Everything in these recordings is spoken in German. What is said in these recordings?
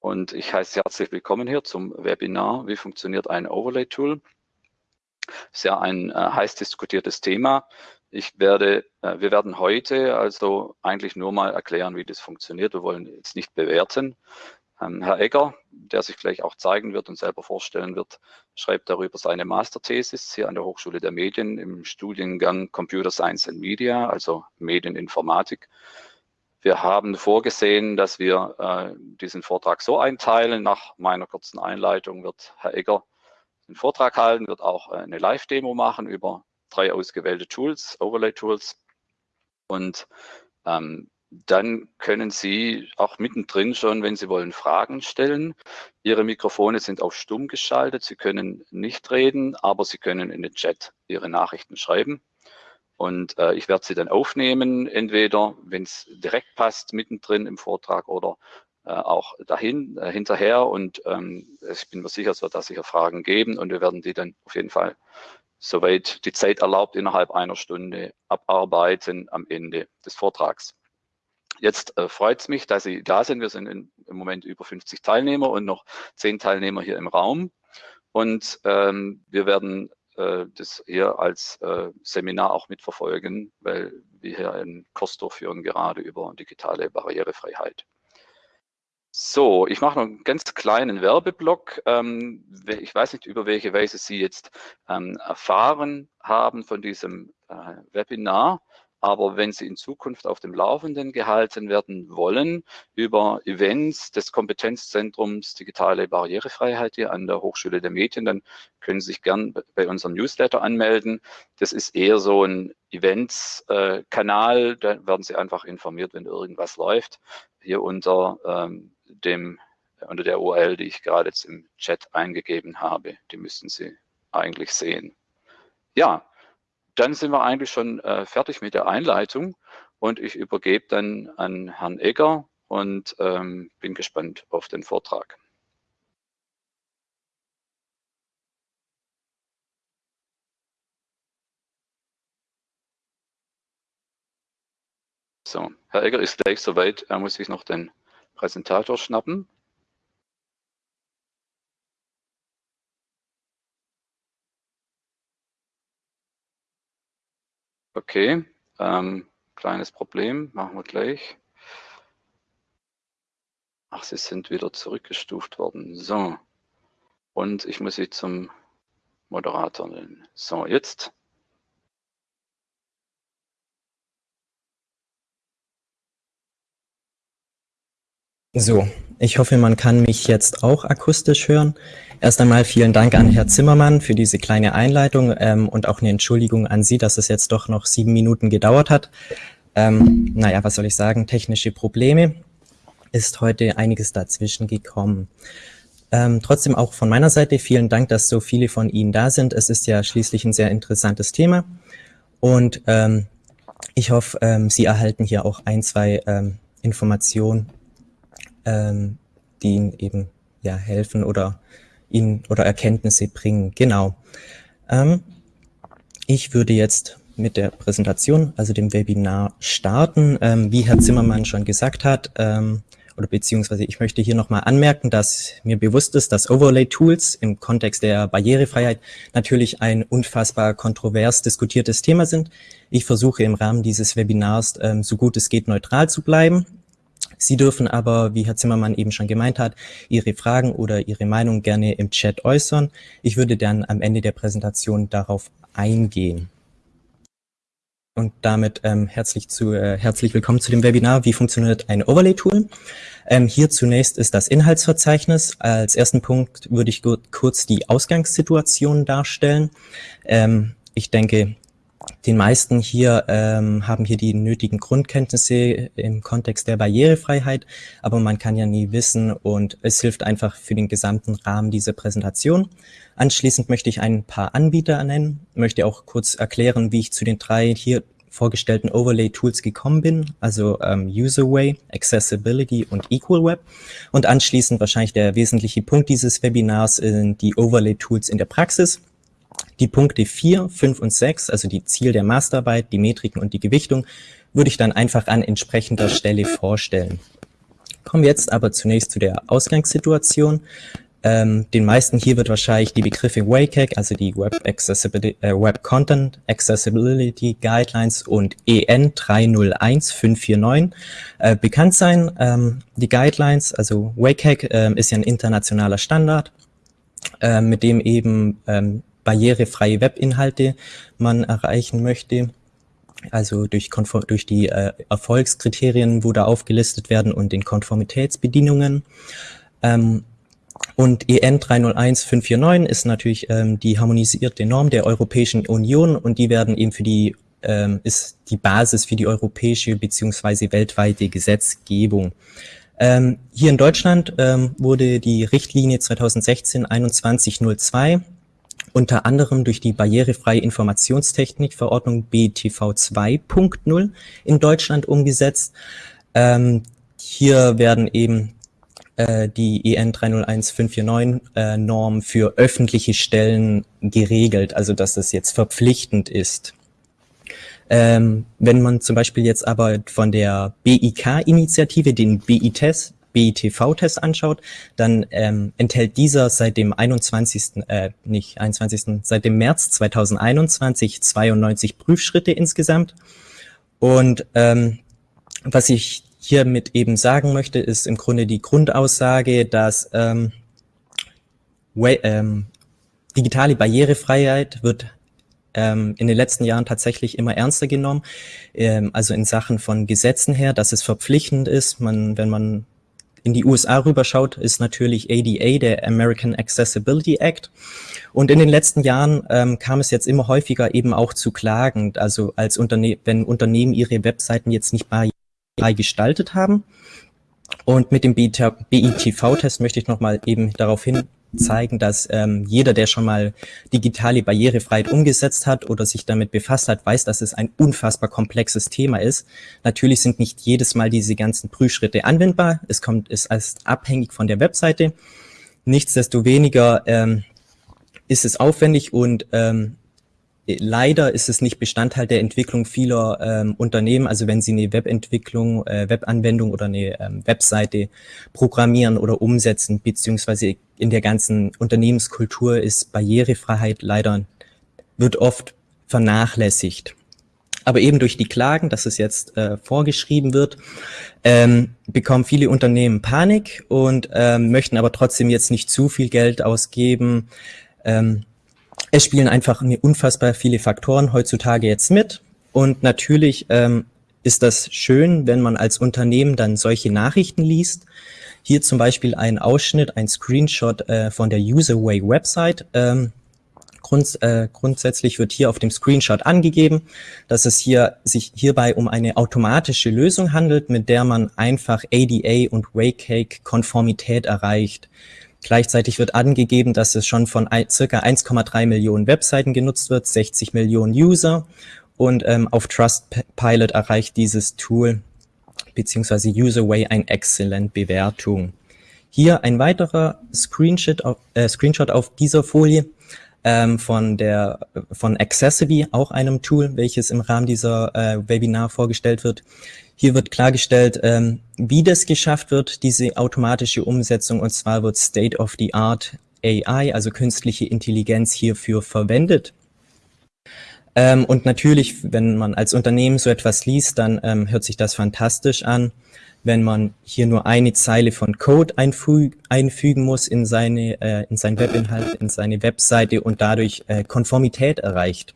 und ich heiße Sie herzlich willkommen hier zum Webinar Wie funktioniert ein Overlay-Tool? Sehr ein äh, heiß diskutiertes Thema. Ich werde, äh, wir werden heute also eigentlich nur mal erklären, wie das funktioniert. Wir wollen jetzt nicht bewerten. Ähm, Herr Egger, der sich gleich auch zeigen wird und selber vorstellen wird, schreibt darüber seine Masterthesis hier an der Hochschule der Medien im Studiengang Computer Science and Media, also Medieninformatik. Wir haben vorgesehen, dass wir äh, diesen Vortrag so einteilen. Nach meiner kurzen Einleitung wird Herr Egger den Vortrag halten, wird auch äh, eine Live-Demo machen über drei ausgewählte Tools, Overlay-Tools. Und ähm, dann können Sie auch mittendrin schon, wenn Sie wollen, Fragen stellen. Ihre Mikrofone sind auf stumm geschaltet. Sie können nicht reden, aber Sie können in den Chat Ihre Nachrichten schreiben. Und äh, ich werde sie dann aufnehmen, entweder, wenn es direkt passt, mittendrin im Vortrag oder äh, auch dahin, äh, hinterher. Und ähm, ich bin mir sicher, es wird da sicher Fragen geben und wir werden die dann auf jeden Fall, soweit die Zeit erlaubt, innerhalb einer Stunde abarbeiten am Ende des Vortrags. Jetzt äh, freut es mich, dass Sie da sind. Wir sind in, im Moment über 50 Teilnehmer und noch 10 Teilnehmer hier im Raum. Und ähm, wir werden äh, das hier als äh, Seminar auch mitverfolgen, weil wir hier einen Kurs durchführen, gerade über digitale Barrierefreiheit. So, ich mache noch einen ganz kleinen Werbeblock. Ähm, ich weiß nicht, über welche Weise Sie jetzt ähm, erfahren haben von diesem äh, Webinar. Aber wenn Sie in Zukunft auf dem Laufenden gehalten werden wollen über Events des Kompetenzzentrums Digitale Barrierefreiheit hier an der Hochschule der Medien, dann können Sie sich gern bei unserem Newsletter anmelden. Das ist eher so ein Events-Kanal, da werden Sie einfach informiert, wenn irgendwas läuft. Hier unter ähm, dem unter der URL, die ich gerade jetzt im Chat eingegeben habe. Die müssten Sie eigentlich sehen. Ja, dann sind wir eigentlich schon äh, fertig mit der Einleitung und ich übergebe dann an Herrn Egger und ähm, bin gespannt auf den Vortrag. So, Herr Egger ist gleich soweit, er muss sich noch den Präsentator schnappen. Okay, ähm, kleines Problem, machen wir gleich. Ach, sie sind wieder zurückgestuft worden. So, und ich muss sie zum Moderator nennen. So, jetzt. So, ich hoffe, man kann mich jetzt auch akustisch hören. Erst einmal vielen Dank an Herr Zimmermann für diese kleine Einleitung ähm, und auch eine Entschuldigung an Sie, dass es jetzt doch noch sieben Minuten gedauert hat. Ähm, naja, was soll ich sagen, technische Probleme. Ist heute einiges dazwischen gekommen. Ähm, trotzdem auch von meiner Seite vielen Dank, dass so viele von Ihnen da sind. Es ist ja schließlich ein sehr interessantes Thema. Und ähm, ich hoffe, ähm, Sie erhalten hier auch ein, zwei ähm, Informationen ähm, die ihnen eben ja helfen oder ihnen oder Erkenntnisse bringen. Genau. Ähm, ich würde jetzt mit der Präsentation, also dem Webinar starten. Ähm, wie Herr Zimmermann schon gesagt hat, ähm, oder beziehungsweise ich möchte hier nochmal anmerken, dass mir bewusst ist, dass Overlay-Tools im Kontext der Barrierefreiheit natürlich ein unfassbar kontrovers diskutiertes Thema sind. Ich versuche im Rahmen dieses Webinars ähm, so gut es geht neutral zu bleiben Sie dürfen aber, wie Herr Zimmermann eben schon gemeint hat, Ihre Fragen oder Ihre Meinung gerne im Chat äußern. Ich würde dann am Ende der Präsentation darauf eingehen. Und damit ähm, herzlich, zu, äh, herzlich willkommen zu dem Webinar, wie funktioniert ein Overlay-Tool. Ähm, hier zunächst ist das Inhaltsverzeichnis. Als ersten Punkt würde ich kurz die Ausgangssituation darstellen. Ähm, ich denke, den meisten hier ähm, haben hier die nötigen Grundkenntnisse im Kontext der Barrierefreiheit, aber man kann ja nie wissen und es hilft einfach für den gesamten Rahmen dieser Präsentation. Anschließend möchte ich ein paar Anbieter nennen, möchte auch kurz erklären, wie ich zu den drei hier vorgestellten Overlay-Tools gekommen bin, also ähm, Userway, Accessibility und Equal Web. Und anschließend wahrscheinlich der wesentliche Punkt dieses Webinars sind die Overlay-Tools in der Praxis. Die Punkte 4, 5 und 6, also die Ziel der Masterarbeit, die Metriken und die Gewichtung, würde ich dann einfach an entsprechender Stelle vorstellen. Kommen wir jetzt aber zunächst zu der Ausgangssituation. Ähm, den meisten hier wird wahrscheinlich die Begriffe WCAG, also die Web, Accessibility, äh, Web Content Accessibility Guidelines und EN 301549 äh, bekannt sein. Ähm, die Guidelines, also WCAG äh, ist ja ein internationaler Standard, äh, mit dem eben ähm, barrierefreie Webinhalte man erreichen möchte. Also durch, durch die äh, Erfolgskriterien, wo da aufgelistet werden und den Konformitätsbedingungen. Ähm, und EN 301549 ist natürlich ähm, die harmonisierte Norm der Europäischen Union und die werden eben für die ähm, ist die Basis für die europäische beziehungsweise weltweite Gesetzgebung. Ähm, hier in Deutschland ähm, wurde die Richtlinie 2016-2102 unter anderem durch die barrierefreie Informationstechnikverordnung BTV 2.0 in Deutschland umgesetzt. Ähm, hier werden eben äh, die EN 301549 äh, Norm für öffentliche Stellen geregelt, also dass es jetzt verpflichtend ist. Ähm, wenn man zum Beispiel jetzt aber von der BIK-Initiative den BI-Test BITV-Test anschaut, dann ähm, enthält dieser seit dem 21., äh, nicht 21., seit dem März 2021 92 Prüfschritte insgesamt. Und ähm, was ich hiermit eben sagen möchte, ist im Grunde die Grundaussage, dass ähm, ähm, digitale Barrierefreiheit wird ähm, in den letzten Jahren tatsächlich immer ernster genommen. Ähm, also in Sachen von Gesetzen her, dass es verpflichtend ist. Man, wenn man in die USA rüberschaut, ist natürlich ADA, der American Accessibility Act. Und in den letzten Jahren ähm, kam es jetzt immer häufiger eben auch zu Klagen, also als Unterne wenn Unternehmen ihre Webseiten jetzt nicht barrierefrei gestaltet haben. Und mit dem BITV-Test möchte ich nochmal eben darauf hin zeigen, dass ähm, jeder, der schon mal digitale Barrierefreiheit umgesetzt hat oder sich damit befasst hat, weiß, dass es ein unfassbar komplexes Thema ist. Natürlich sind nicht jedes Mal diese ganzen Prüfschritte anwendbar. Es kommt, ist als abhängig von der Webseite. Nichtsdestoweniger ähm, ist es aufwendig und ähm, leider ist es nicht Bestandteil der Entwicklung vieler ähm, Unternehmen. Also wenn Sie eine Webentwicklung, äh, Webanwendung oder eine ähm, Webseite programmieren oder umsetzen, beziehungsweise in der ganzen Unternehmenskultur ist Barrierefreiheit leider, wird oft vernachlässigt. Aber eben durch die Klagen, dass es jetzt äh, vorgeschrieben wird, ähm, bekommen viele Unternehmen Panik und ähm, möchten aber trotzdem jetzt nicht zu viel Geld ausgeben. Ähm, es spielen einfach unfassbar viele Faktoren heutzutage jetzt mit. Und natürlich ähm, ist das schön, wenn man als Unternehmen dann solche Nachrichten liest. Hier zum Beispiel ein Ausschnitt, ein Screenshot äh, von der Userway Website. Ähm, Grund, äh, grundsätzlich wird hier auf dem Screenshot angegeben, dass es hier sich hierbei um eine automatische Lösung handelt, mit der man einfach ADA und WCAG-Konformität erreicht. Gleichzeitig wird angegeben, dass es schon von circa 1,3 Millionen Webseiten genutzt wird, 60 Millionen User und ähm, auf Trustpilot erreicht dieses Tool beziehungsweise Userway eine exzellent Bewertung. Hier ein weiterer Screenshot auf, äh, Screenshot auf dieser Folie ähm, von der von Accessiby, auch einem Tool, welches im Rahmen dieser äh, Webinar vorgestellt wird. Hier wird klargestellt, ähm, wie das geschafft wird, diese automatische Umsetzung, und zwar wird State-of-the-Art AI, also künstliche Intelligenz, hierfür verwendet. Ähm, und natürlich, wenn man als Unternehmen so etwas liest, dann ähm, hört sich das fantastisch an. Wenn man hier nur eine Zeile von Code einfü einfügen muss in seine äh, in sein Webinhalt, in seine Webseite und dadurch äh, Konformität erreicht.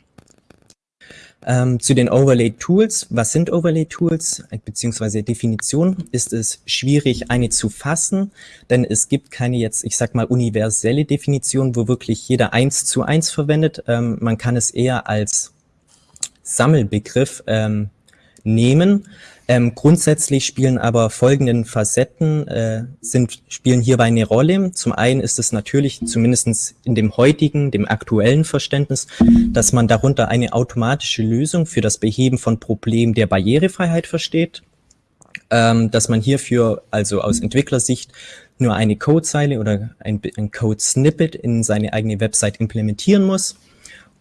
Ähm, zu den Overlay-Tools. Was sind Overlay-Tools? Beziehungsweise Definition ist es schwierig, eine zu fassen, denn es gibt keine jetzt, ich sag mal, universelle Definition, wo wirklich jeder eins zu eins verwendet. Ähm, man kann es eher als Sammelbegriff ähm, nehmen. Ähm, grundsätzlich spielen aber folgenden Facetten, äh, sind, spielen hierbei eine Rolle. Zum einen ist es natürlich, zumindest in dem heutigen, dem aktuellen Verständnis, dass man darunter eine automatische Lösung für das Beheben von Problemen der Barrierefreiheit versteht. Ähm, dass man hierfür also aus Entwicklersicht nur eine Codezeile oder ein, ein Code-Snippet in seine eigene Website implementieren muss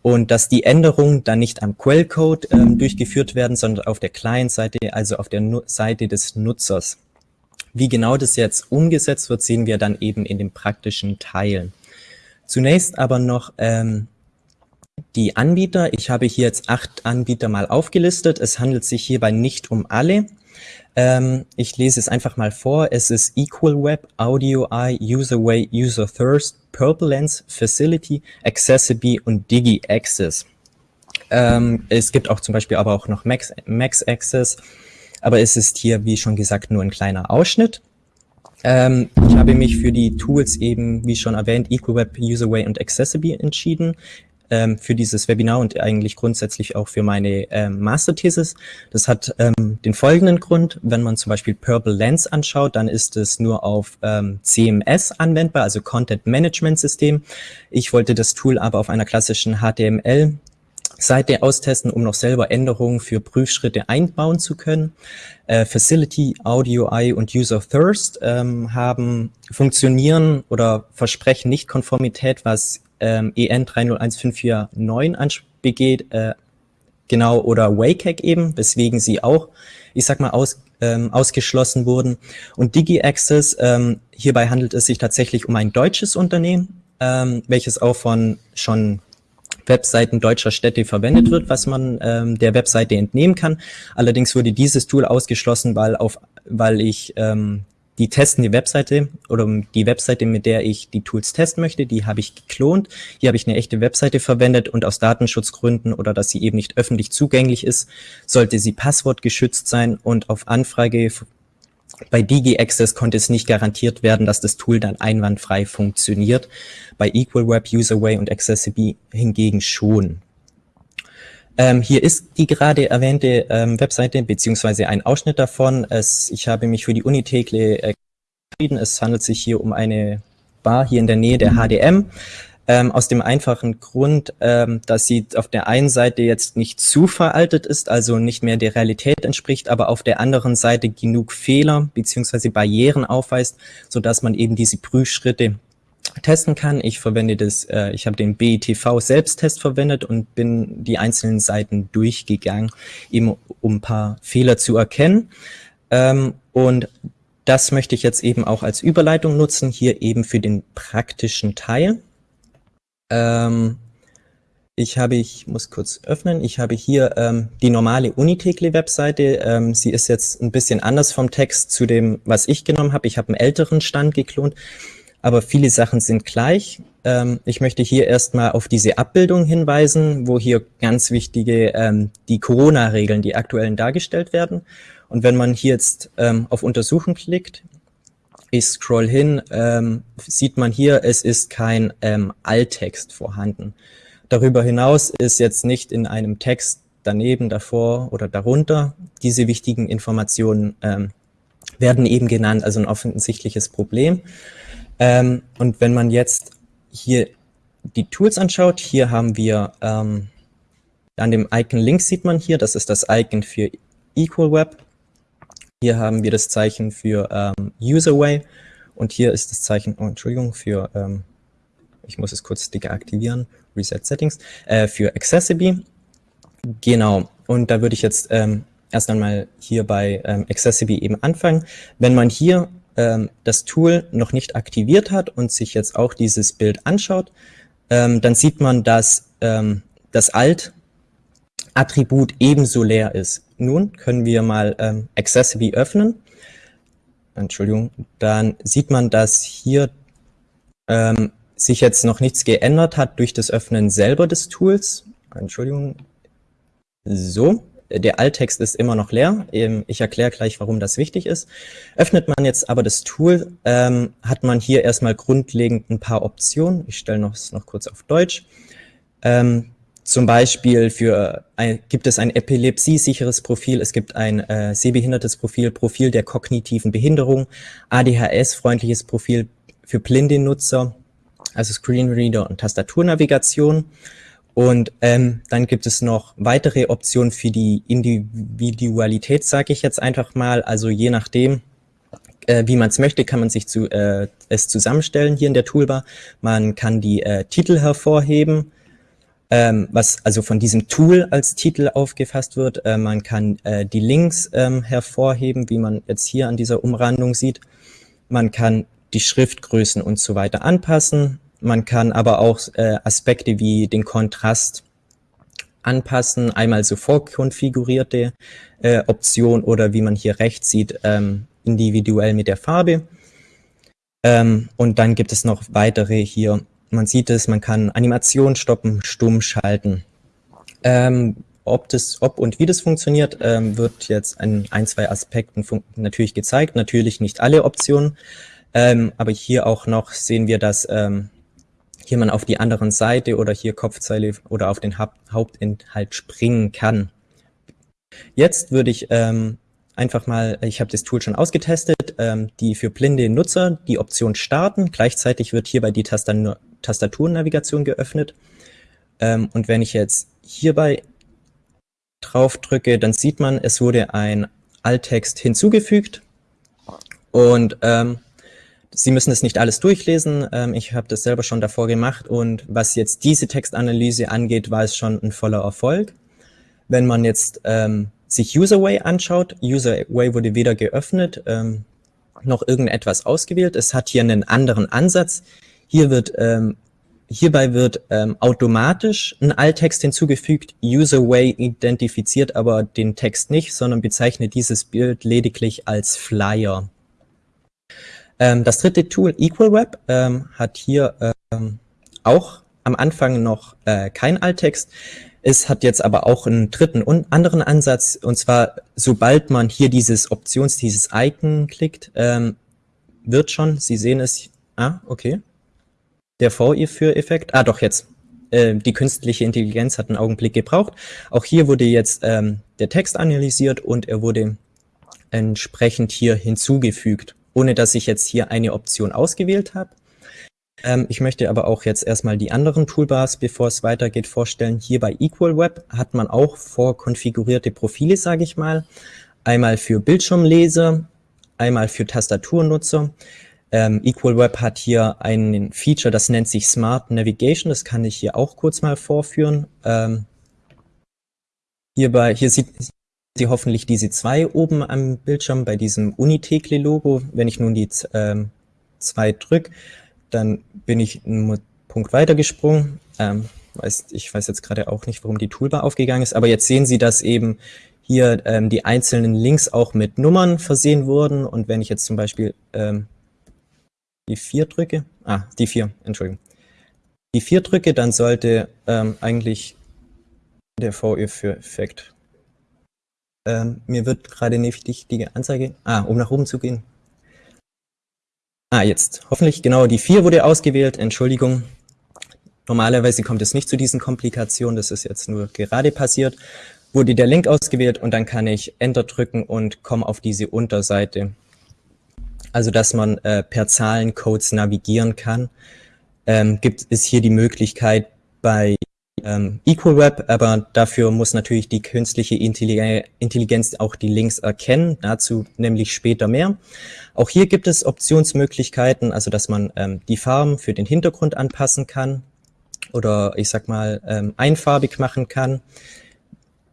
und dass die Änderungen dann nicht am Quellcode ähm, durchgeführt werden, sondern auf der Client-Seite, also auf der nu Seite des Nutzers. Wie genau das jetzt umgesetzt wird, sehen wir dann eben in den praktischen Teilen. Zunächst aber noch ähm, die Anbieter. Ich habe hier jetzt acht Anbieter mal aufgelistet. Es handelt sich hierbei nicht um alle. Ähm, ich lese es einfach mal vor. Es ist Equal Web, Audio Eye, Userway, User Thirst, Purple Lens, Facility, Accessibility und Digi Access. Ähm, es gibt auch zum Beispiel aber auch noch Max, Max Access, aber es ist hier, wie schon gesagt, nur ein kleiner Ausschnitt. Ähm, ich habe mich für die Tools eben, wie schon erwähnt, EqualWeb, Userway und Accessibility entschieden ähm, für dieses Webinar und eigentlich grundsätzlich auch für meine ähm, Masterthesis. Das hat ähm, den folgenden Grund. Wenn man zum Beispiel Purple Lens anschaut, dann ist es nur auf ähm, CMS anwendbar, also Content Management System. Ich wollte das Tool aber auf einer klassischen HTML Seite austesten, um noch selber Änderungen für Prüfschritte einbauen zu können. Äh, Facility, Audio Eye und User Thirst ähm, haben funktionieren oder versprechen nicht Konformität, was ähm, EN 301549 begeht, äh, genau, oder WCAG eben, weswegen sie auch, ich sag mal, aus, ähm, ausgeschlossen wurden. Und DigiAccess, ähm, hierbei handelt es sich tatsächlich um ein deutsches Unternehmen, ähm, welches auch von schon Webseiten deutscher Städte verwendet wird, was man ähm, der Webseite entnehmen kann. Allerdings wurde dieses Tool ausgeschlossen, weil, auf, weil ich ähm, die testende Webseite oder die Webseite, mit der ich die Tools testen möchte, die habe ich geklont. Hier habe ich eine echte Webseite verwendet und aus Datenschutzgründen oder dass sie eben nicht öffentlich zugänglich ist, sollte sie passwortgeschützt sein und auf Anfrage bei DigiAccess konnte es nicht garantiert werden, dass das Tool dann einwandfrei funktioniert. Bei EqualWeb, Userway und Accessibility hingegen schon. Ähm, hier ist die gerade erwähnte ähm, Webseite beziehungsweise ein Ausschnitt davon. Es, ich habe mich für die Uni Tekle äh, entschieden. Es handelt sich hier um eine Bar hier in der Nähe der HDM. Ähm, aus dem einfachen Grund, ähm, dass sie auf der einen Seite jetzt nicht zu veraltet ist, also nicht mehr der Realität entspricht, aber auf der anderen Seite genug Fehler beziehungsweise Barrieren aufweist, so dass man eben diese Prüfschritte testen kann. Ich verwende das, äh, ich habe den BITV Selbsttest verwendet und bin die einzelnen Seiten durchgegangen, eben um ein paar Fehler zu erkennen. Ähm, und das möchte ich jetzt eben auch als Überleitung nutzen, hier eben für den praktischen Teil. Ähm, ich habe, ich muss kurz öffnen, ich habe hier ähm, die normale Unitekle-Webseite. Ähm, sie ist jetzt ein bisschen anders vom Text zu dem, was ich genommen habe. Ich habe einen älteren Stand geklont aber viele Sachen sind gleich. Ähm, ich möchte hier erstmal auf diese Abbildung hinweisen, wo hier ganz wichtige ähm, die Corona-Regeln, die aktuellen dargestellt werden. Und wenn man hier jetzt ähm, auf Untersuchen klickt, ich scroll hin, ähm, sieht man hier, es ist kein ähm, Alttext vorhanden. Darüber hinaus ist jetzt nicht in einem Text daneben, davor oder darunter diese wichtigen Informationen ähm, werden eben genannt, also ein offensichtliches Problem. Ähm, und wenn man jetzt hier die Tools anschaut, hier haben wir ähm, an dem Icon links sieht man hier, das ist das Icon für Equal Web. Hier haben wir das Zeichen für ähm, Userway und hier ist das Zeichen, oh, Entschuldigung, für, ähm, ich muss es kurz deaktivieren, Reset Settings, äh, für Accessibility. Genau, und da würde ich jetzt ähm, erst einmal hier bei ähm, Accessibility eben anfangen. Wenn man hier ähm, das Tool noch nicht aktiviert hat und sich jetzt auch dieses Bild anschaut, ähm, dann sieht man, dass ähm, das Alt-Attribut ebenso leer ist. Nun können wir mal ähm, Accessibility öffnen. Entschuldigung, dann sieht man, dass hier ähm, sich jetzt noch nichts geändert hat durch das Öffnen selber des Tools. Entschuldigung. So, der Alttext ist immer noch leer. Ähm, ich erkläre gleich, warum das wichtig ist. Öffnet man jetzt aber das Tool, ähm, hat man hier erstmal grundlegend ein paar Optionen. Ich stelle noch, noch kurz auf Deutsch. Ähm, zum Beispiel für ein, gibt es ein epilepsiesicheres Profil, es gibt ein äh, sehbehindertes Profil, Profil der kognitiven Behinderung, ADHS-freundliches Profil für blinde Nutzer, also Screenreader und Tastaturnavigation. Und ähm, dann gibt es noch weitere Optionen für die Individualität, sage ich jetzt einfach mal. Also je nachdem, äh, wie man es möchte, kann man sich zu, äh, es zusammenstellen hier in der Toolbar. Man kann die äh, Titel hervorheben. ähm, was also von diesem Tool als Titel aufgefasst wird. Äh, man kann äh, die Links ähm, hervorheben, wie man jetzt hier an dieser Umrandung sieht. Man kann die Schriftgrößen und so weiter anpassen. Man kann aber auch äh, Aspekte wie den Kontrast anpassen, einmal so vorkonfigurierte äh, Option oder wie man hier rechts sieht, ähm, individuell mit der Farbe. Ähm, und dann gibt es noch weitere hier. Man sieht es, man kann Animation stoppen, stumm schalten. Ähm, ob, das, ob und wie das funktioniert, ähm, wird jetzt an ein, zwei Aspekten natürlich gezeigt. Natürlich nicht alle Optionen, ähm, aber hier auch noch sehen wir, dass ähm, hier man auf die anderen Seite oder hier Kopfzeile oder auf den ha Hauptinhalt springen kann. Jetzt würde ich ähm, einfach mal, ich habe das Tool schon ausgetestet, ähm, die für blinde Nutzer die Option starten. Gleichzeitig wird hierbei die Tastaturnavigation geöffnet. Ähm, und wenn ich jetzt hierbei drauf drücke, dann sieht man, es wurde ein Alttext hinzugefügt. Und ähm, Sie müssen es nicht alles durchlesen. Ähm, ich habe das selber schon davor gemacht. Und was jetzt diese Textanalyse angeht, war es schon ein voller Erfolg. Wenn man jetzt ähm, sich Userway anschaut, Userway wurde weder geöffnet, ähm, noch irgendetwas ausgewählt. Es hat hier einen anderen Ansatz. Hier wird, ähm, hierbei wird ähm, automatisch ein Alttext hinzugefügt. Userway identifiziert aber den Text nicht, sondern bezeichnet dieses Bild lediglich als Flyer. Ähm, das dritte Tool, EqualWeb, ähm, hat hier ähm, auch am Anfang noch äh, kein Alttext. Es hat jetzt aber auch einen dritten und anderen Ansatz, und zwar, sobald man hier dieses Options, dieses Icon klickt, ähm, wird schon, Sie sehen es, ah, okay, der V-Effekt, ah doch, jetzt, äh, die künstliche Intelligenz hat einen Augenblick gebraucht. Auch hier wurde jetzt ähm, der Text analysiert und er wurde entsprechend hier hinzugefügt, ohne dass ich jetzt hier eine Option ausgewählt habe. Ähm, ich möchte aber auch jetzt erstmal die anderen Toolbars, bevor es weitergeht, vorstellen. Hier bei EqualWeb hat man auch vorkonfigurierte Profile, sage ich mal. Einmal für Bildschirmleser, einmal für Tastaturnutzer. Ähm, EqualWeb hat hier ein Feature, das nennt sich Smart Navigation. Das kann ich hier auch kurz mal vorführen. Ähm, hierbei, hier sieht Sie hoffentlich diese zwei oben am Bildschirm bei diesem Unitekle-Logo. Wenn ich nun die ähm, zwei drücke, dann bin ich einen Punkt weitergesprungen. Ähm, weiß, ich weiß jetzt gerade auch nicht, warum die Toolbar aufgegangen ist, aber jetzt sehen Sie, dass eben hier ähm, die einzelnen Links auch mit Nummern versehen wurden. Und wenn ich jetzt zum Beispiel ähm, die 4 drücke, ah, die 4, Entschuldigung, die 4 drücke, dann sollte ähm, eigentlich der VE-Effekt. Ähm, mir wird gerade nicht die Anzeige, ah, um nach oben zu gehen, Ah, jetzt. Hoffentlich, genau, die 4 wurde ausgewählt. Entschuldigung. Normalerweise kommt es nicht zu diesen Komplikationen. Das ist jetzt nur gerade passiert. Wurde der Link ausgewählt und dann kann ich Enter drücken und komme auf diese Unterseite. Also, dass man äh, per Zahlencodes navigieren kann, ähm, gibt es hier die Möglichkeit bei ähm, EqualWeb, aber dafür muss natürlich die künstliche Intelligenz auch die Links erkennen, dazu nämlich später mehr. Auch hier gibt es Optionsmöglichkeiten, also dass man ähm, die Farben für den Hintergrund anpassen kann oder ich sag mal ähm, einfarbig machen kann,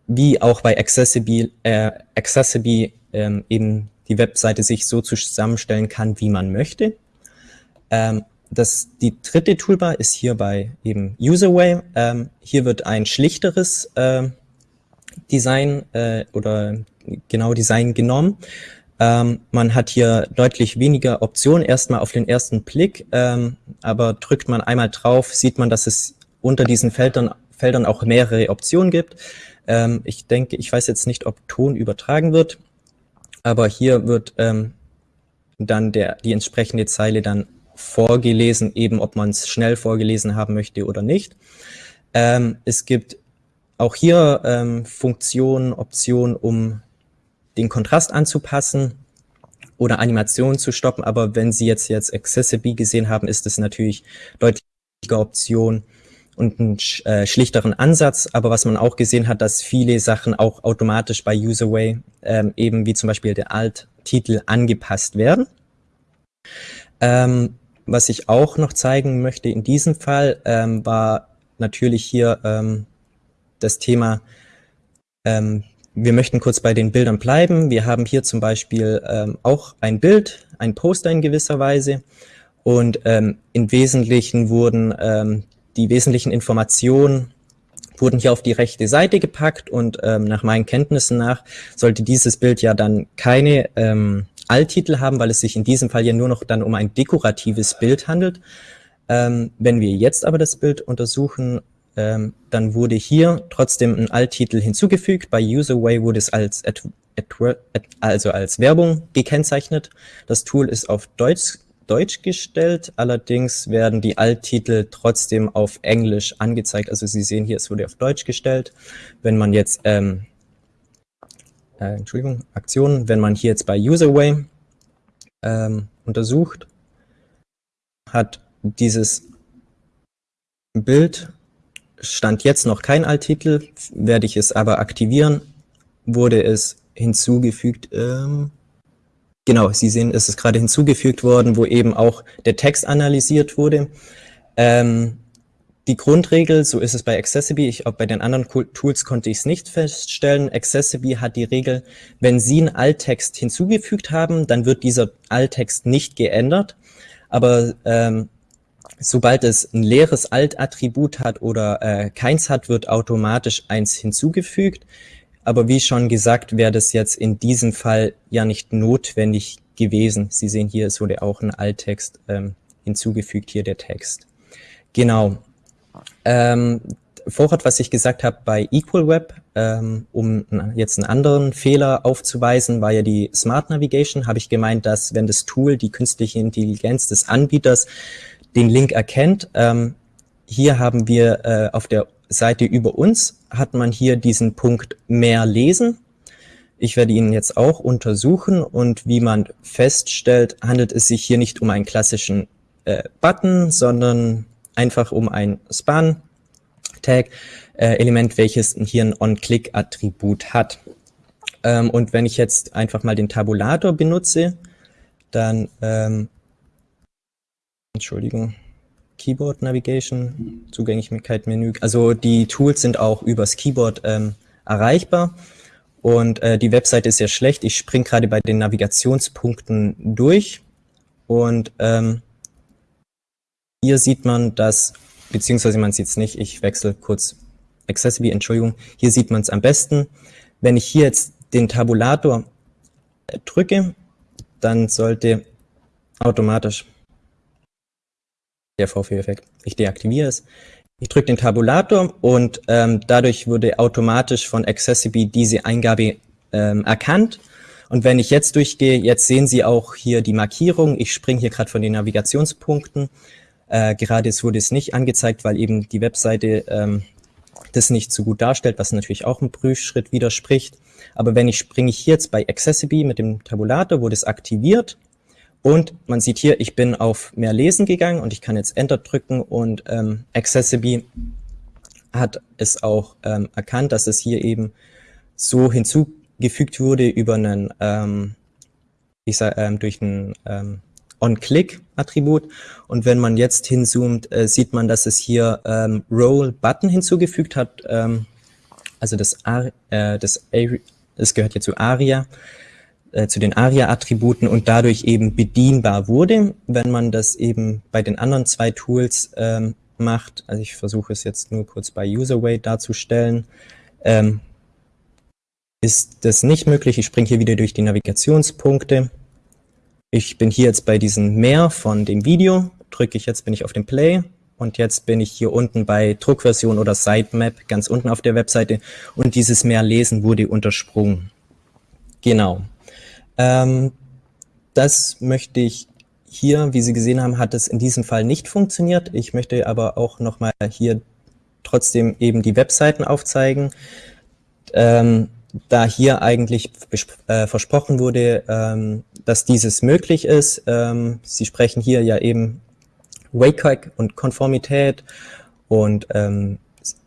wie auch bei Accessible, äh, Accessible ähm, eben die Webseite sich so zusammenstellen kann, wie man möchte. Ähm, das, die dritte Toolbar ist hier bei eben Userway. Ähm, hier wird ein schlichteres äh, Design äh, oder genau Design genommen. Ähm, man hat hier deutlich weniger Optionen erstmal auf den ersten Blick, ähm, aber drückt man einmal drauf, sieht man, dass es unter diesen Feldern, Feldern auch mehrere Optionen gibt. Ähm, ich denke, ich weiß jetzt nicht, ob Ton übertragen wird, aber hier wird ähm, dann der, die entsprechende Zeile dann vorgelesen, eben ob man es schnell vorgelesen haben möchte oder nicht. Ähm, es gibt auch hier ähm, Funktionen, Optionen, um den Kontrast anzupassen oder Animationen zu stoppen. Aber wenn Sie jetzt jetzt Accessible gesehen haben, ist es natürlich deutlich Option und einen äh, schlichteren Ansatz. Aber was man auch gesehen hat, dass viele Sachen auch automatisch bei Userway ähm, eben wie zum Beispiel der Alt-Titel angepasst werden. Ähm, was ich auch noch zeigen möchte in diesem Fall, ähm, war natürlich hier ähm, das Thema, ähm, wir möchten kurz bei den Bildern bleiben. Wir haben hier zum Beispiel ähm, auch ein Bild, ein Poster in gewisser Weise. Und ähm, im Wesentlichen wurden ähm, die wesentlichen Informationen wurden hier auf die rechte Seite gepackt und ähm, nach meinen Kenntnissen nach sollte dieses Bild ja dann keine ähm, Alttitel haben, weil es sich in diesem Fall ja nur noch dann um ein dekoratives Bild handelt. Ähm, wenn wir jetzt aber das Bild untersuchen, ähm, dann wurde hier trotzdem ein Alttitel hinzugefügt. Bei Userway wurde es als, ad, ad, also als Werbung gekennzeichnet. Das Tool ist auf Deutsch Deutsch gestellt, allerdings werden die Alttitel trotzdem auf Englisch angezeigt. Also Sie sehen hier, es wurde auf Deutsch gestellt. Wenn man jetzt, ähm, äh, Entschuldigung, Aktionen, wenn man hier jetzt bei Userway ähm, untersucht, hat dieses Bild, stand jetzt noch kein Alttitel, werde ich es aber aktivieren, wurde es hinzugefügt, ähm, Genau, Sie sehen, es ist gerade hinzugefügt worden, wo eben auch der Text analysiert wurde. Ähm, die Grundregel, so ist es bei Accessible, ich, auch bei den anderen Tools konnte ich es nicht feststellen. Accessible hat die Regel, wenn Sie einen Alttext hinzugefügt haben, dann wird dieser Alttext nicht geändert. Aber ähm, sobald es ein leeres Alt-Attribut hat oder äh, keins hat, wird automatisch eins hinzugefügt. Aber wie schon gesagt, wäre das jetzt in diesem Fall ja nicht notwendig gewesen. Sie sehen hier, es wurde auch ein Alttext ähm, hinzugefügt, hier der Text. Genau. Ähm, vorher, was ich gesagt habe bei Equal Web, ähm, um jetzt einen anderen Fehler aufzuweisen, war ja die Smart Navigation, habe ich gemeint, dass wenn das Tool die künstliche Intelligenz des Anbieters den Link erkennt, ähm, hier haben wir äh, auf der Seite über uns hat man hier diesen Punkt mehr lesen. Ich werde ihn jetzt auch untersuchen und wie man feststellt, handelt es sich hier nicht um einen klassischen äh, Button, sondern einfach um ein Span-Tag-Element, äh, welches hier ein On-Click-Attribut hat. Ähm, und wenn ich jetzt einfach mal den Tabulator benutze, dann, ähm, Entschuldigung, Keyboard Navigation, Zugänglichkeit Menü. Also die Tools sind auch übers Keyboard ähm, erreichbar. Und äh, die Webseite ist sehr schlecht. Ich springe gerade bei den Navigationspunkten durch. Und ähm, hier sieht man das, beziehungsweise man sieht es nicht, ich wechsle kurz Accessible, Entschuldigung. Hier sieht man es am besten. Wenn ich hier jetzt den Tabulator äh, drücke, dann sollte automatisch der Vorführeffekt. Ich deaktiviere es. Ich drücke den Tabulator und ähm, dadurch wurde automatisch von Accessible diese Eingabe ähm, erkannt. Und wenn ich jetzt durchgehe, jetzt sehen Sie auch hier die Markierung. Ich springe hier gerade von den Navigationspunkten. Äh, gerade es wurde es nicht angezeigt, weil eben die Webseite ähm, das nicht so gut darstellt, was natürlich auch einem Prüfschritt widerspricht. Aber wenn ich springe ich jetzt bei Accessible mit dem Tabulator, wurde es aktiviert und man sieht hier, ich bin auf mehr Lesen gegangen und ich kann jetzt Enter drücken und ähm, Accessible hat es auch ähm, erkannt, dass es hier eben so hinzugefügt wurde über einen, ähm, ich sag, ähm, durch ein ähm, On-Click-Attribut. Und wenn man jetzt hinzoomt, äh, sieht man, dass es hier ähm, Roll-Button hinzugefügt hat. Ähm, also das, äh, das, das gehört hier zu ARIA äh, zu den ARIA-Attributen und dadurch eben bedienbar wurde. Wenn man das eben bei den anderen zwei Tools ähm, macht, also ich versuche es jetzt nur kurz bei Userway darzustellen, ähm, ist das nicht möglich. Ich springe hier wieder durch die Navigationspunkte. Ich bin hier jetzt bei diesem Mehr von dem Video, drücke ich jetzt, bin ich auf dem Play und jetzt bin ich hier unten bei Druckversion oder Sitemap, ganz unten auf der Webseite und dieses Mehr lesen wurde untersprungen. Genau. Ähm, das möchte ich hier, wie Sie gesehen haben, hat es in diesem Fall nicht funktioniert. Ich möchte aber auch nochmal hier trotzdem eben die Webseiten aufzeigen. Ähm, da hier eigentlich äh, versprochen wurde, ähm, dass dieses möglich ist. Ähm, Sie sprechen hier ja eben WCAG und Konformität und ähm,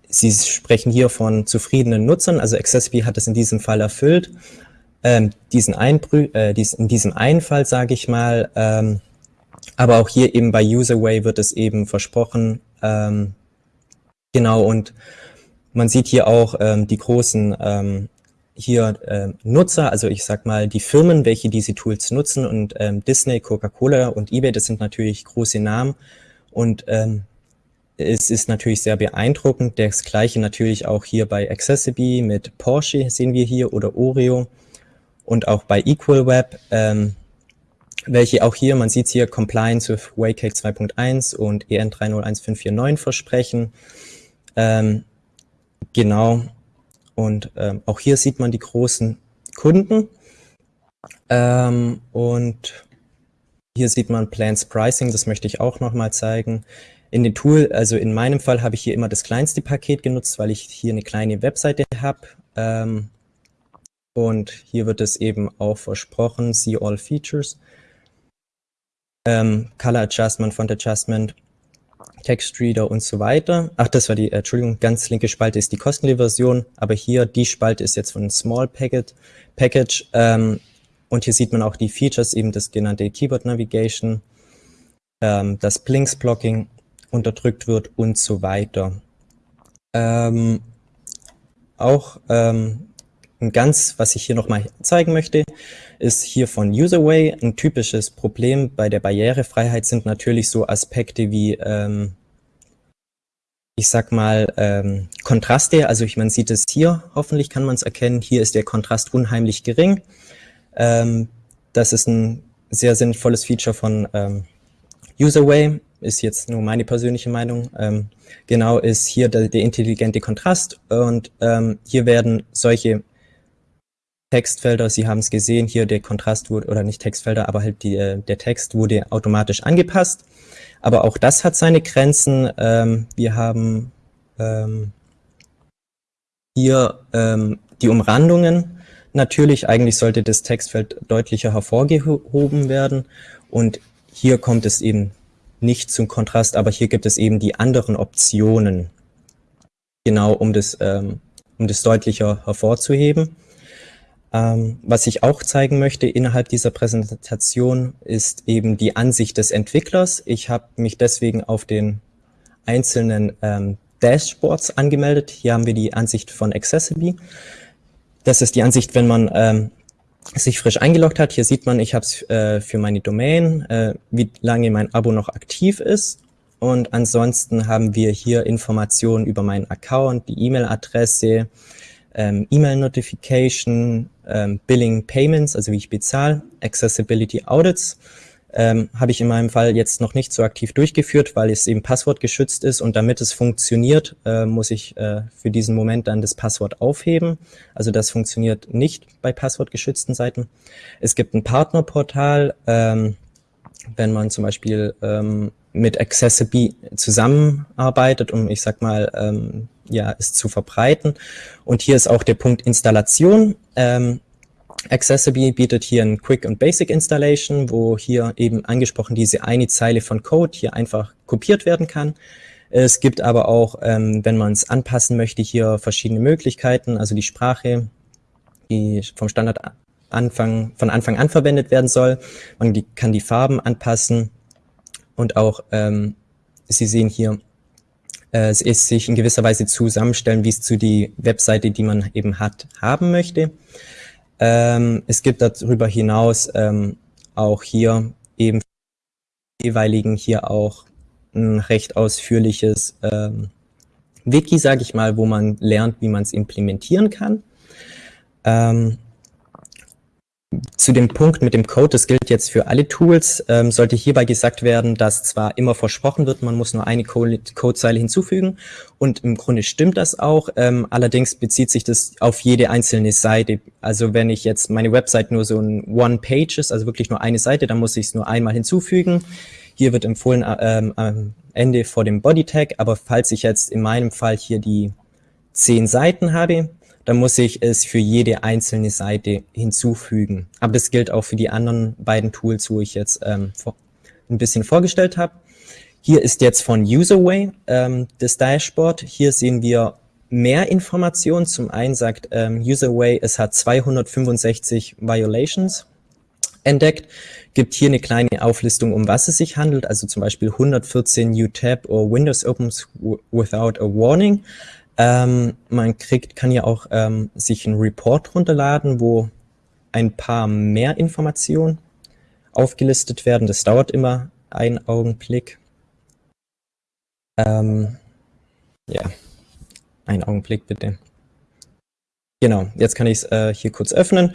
Sie sprechen hier von zufriedenen Nutzern, also Accessible hat es in diesem Fall erfüllt ähm, diesen Einbrü äh, dies, in diesem einen Fall, sage ich mal, ähm, aber auch hier eben bei Userway wird es eben versprochen, ähm, Genau, und man sieht hier auch die großen hier äh, Nutzer, also ich sag mal die Firmen, welche diese Tools nutzen und ähm, Disney, Coca-Cola und eBay, das sind natürlich große Namen und ähm, es ist natürlich sehr beeindruckend. Das gleiche natürlich auch hier bei Accessible mit Porsche sehen wir hier oder Oreo und auch bei EqualWeb, ähm, welche auch hier, man sieht hier, Compliance with WCAG 2.1 und EN 301549 versprechen. Ähm, genau. Und ähm, auch hier sieht man die großen Kunden. Ähm, und hier sieht man Plans Pricing, das möchte ich auch nochmal zeigen. In dem Tool, also in meinem Fall habe ich hier immer das kleinste Paket genutzt, weil ich hier eine kleine Webseite habe. Ähm, und hier wird es eben auch versprochen, see all features. Ähm, Color Adjustment, Font Adjustment, Text Reader und so weiter. Ach, das war die, äh, Entschuldigung, ganz linke Spalte ist die kostenlose Version, aber hier die Spalte ist jetzt von Small Packet, Package. Ähm, und hier sieht man auch die Features, eben das genannte Keyboard Navigation, ähm, das Blinks Blocking unterdrückt wird und so weiter. Ähm, auch ähm, ein ganz, was ich hier nochmal zeigen möchte, ist hier von Userway. Ein typisches Problem bei der Barrierefreiheit sind natürlich so Aspekte wie, ähm, ich sag mal, ähm, Kontraste. Also ich, man sieht es hier, hoffentlich kann man es erkennen. Hier ist der Kontrast unheimlich gering. Ähm, das ist ein sehr sinnvolles Feature von ähm, Userway ist jetzt nur meine persönliche Meinung, ähm, genau ist hier der, der, intelligente Kontrast und ähm, hier werden solche Textfelder, Sie haben es gesehen, hier der Kontrast wurde, oder nicht Textfelder, aber halt die, äh, der Text wurde automatisch angepasst. Aber auch das hat seine Grenzen. Ähm, wir haben ähm, hier ähm, die Umrandungen. Natürlich, eigentlich sollte das Textfeld deutlicher hervorgehoben werden. Und hier kommt es eben nicht zum Kontrast, aber hier gibt es eben die anderen Optionen, genau um das, ähm, um das deutlicher hervorzuheben. Ähm, was ich auch zeigen möchte innerhalb dieser Präsentation ist eben die Ansicht des Entwicklers. Ich habe mich deswegen auf den einzelnen ähm, Dashboards angemeldet. Hier haben wir die Ansicht von Accessible. Das ist die Ansicht, wenn man ähm, sich frisch eingeloggt hat. Hier sieht man, ich habe es äh, für meine Domain, äh, wie lange mein Abo noch aktiv ist. Und ansonsten haben wir hier Informationen über meinen Account, die E-Mail-Adresse, ähm, E-Mail-Notification, ähm, Billing Payments, also wie ich bezahle, Accessibility Audits ähm, habe ich in meinem Fall jetzt noch nicht so aktiv durchgeführt, weil es eben passwortgeschützt ist und damit es funktioniert, äh, muss ich äh, für diesen Moment dann das Passwort aufheben. Also das funktioniert nicht bei passwortgeschützten Seiten. Es gibt ein Partnerportal, ähm, wenn man zum Beispiel ähm, mit Accessible zusammenarbeitet, um, ich sag mal, ähm, ja, es zu verbreiten. Und hier ist auch der Punkt Installation. Ähm, Accessible bietet hier ein Quick und Basic Installation, wo hier eben angesprochen diese eine Zeile von Code hier einfach kopiert werden kann. Es gibt aber auch, ähm, wenn man es anpassen möchte, hier verschiedene Möglichkeiten, also die Sprache, die vom Standard Anfang, von Anfang an verwendet werden soll. Man kann die Farben anpassen und auch, ähm, Sie sehen hier, es ist sich in gewisser Weise zusammenstellen, wie es zu die Webseite, die man eben hat, haben möchte. Ähm, es gibt darüber hinaus ähm, auch hier eben jeweiligen hier auch ein recht ausführliches ähm, Wiki, sage ich mal, wo man lernt, wie man es implementieren kann. Ähm, zu dem Punkt mit dem Code, das gilt jetzt für alle Tools, ähm, sollte hierbei gesagt werden, dass zwar immer versprochen wird, man muss nur eine Codezeile hinzufügen und im Grunde stimmt das auch, ähm, allerdings bezieht sich das auf jede einzelne Seite. Also wenn ich jetzt meine Website nur so ein One-Page ist, also wirklich nur eine Seite, dann muss ich es nur einmal hinzufügen. Hier wird empfohlen ähm, am Ende vor dem Body-Tag, aber falls ich jetzt in meinem Fall hier die zehn Seiten habe, dann muss ich es für jede einzelne Seite hinzufügen. Aber das gilt auch für die anderen beiden Tools, wo ich jetzt ähm, ein bisschen vorgestellt habe. Hier ist jetzt von Userway ähm, das Dashboard. Hier sehen wir mehr Informationen. Zum einen sagt ähm, Userway, es hat 265 Violations. entdeckt. Gibt hier eine kleine Auflistung, um was es sich handelt, also zum Beispiel 114 New Tab or Windows opens without a warning. Ähm, man kriegt, kann ja auch ähm, sich einen Report runterladen, wo ein paar mehr Informationen aufgelistet werden. Das dauert immer einen Augenblick. Ähm, ja, einen Augenblick bitte. Genau, jetzt kann ich es äh, hier kurz öffnen.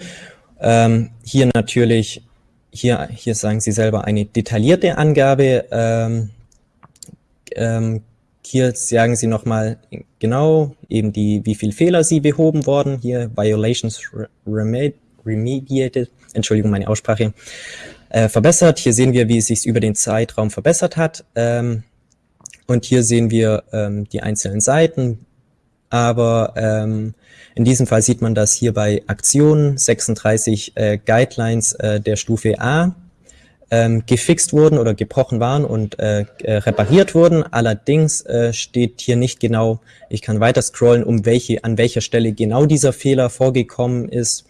Ähm, hier natürlich, hier, hier sagen Sie selber eine detaillierte Angabe. Hier sagen Sie nochmal genau eben die, wie viele Fehler Sie behoben worden. Hier Violations remediated, Entschuldigung, meine Aussprache, äh, verbessert. Hier sehen wir, wie es sich über den Zeitraum verbessert hat. Ähm, und hier sehen wir ähm, die einzelnen Seiten, aber ähm, in diesem Fall sieht man, dass hier bei Aktionen 36 äh, Guidelines äh, der Stufe A ähm, gefixt wurden oder gebrochen waren und äh, äh, repariert wurden. Allerdings äh, steht hier nicht genau, ich kann weiter scrollen, um welche, an welcher Stelle genau dieser Fehler vorgekommen ist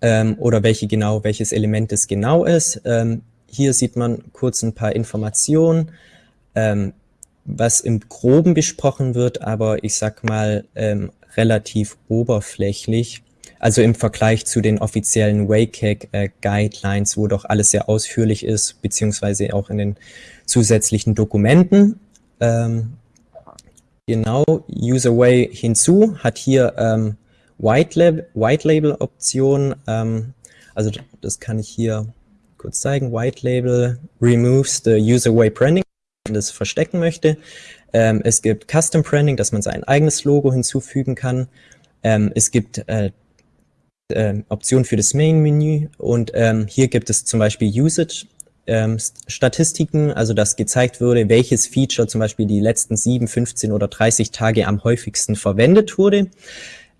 ähm, oder welche genau, welches Element es genau ist. Ähm, hier sieht man kurz ein paar Informationen. Ähm, was im Groben besprochen wird, aber ich sag mal ähm, relativ oberflächlich. Also im Vergleich zu den offiziellen WCAG äh, wo doch alles sehr ausführlich ist, beziehungsweise auch in den zusätzlichen Dokumenten. Ähm, genau, Userway hinzu hat hier ähm, White, Lab White Label Option. Ähm, also das kann ich hier kurz zeigen. White Label removes the Userway Branding das verstecken möchte. Ähm, es gibt Custom Branding, dass man sein eigenes Logo hinzufügen kann. Ähm, es gibt äh, äh, Optionen für das Main-Menü und ähm, hier gibt es zum Beispiel Usage ähm, also dass gezeigt würde, welches Feature zum Beispiel die letzten 7, 15 oder 30 Tage am häufigsten verwendet wurde.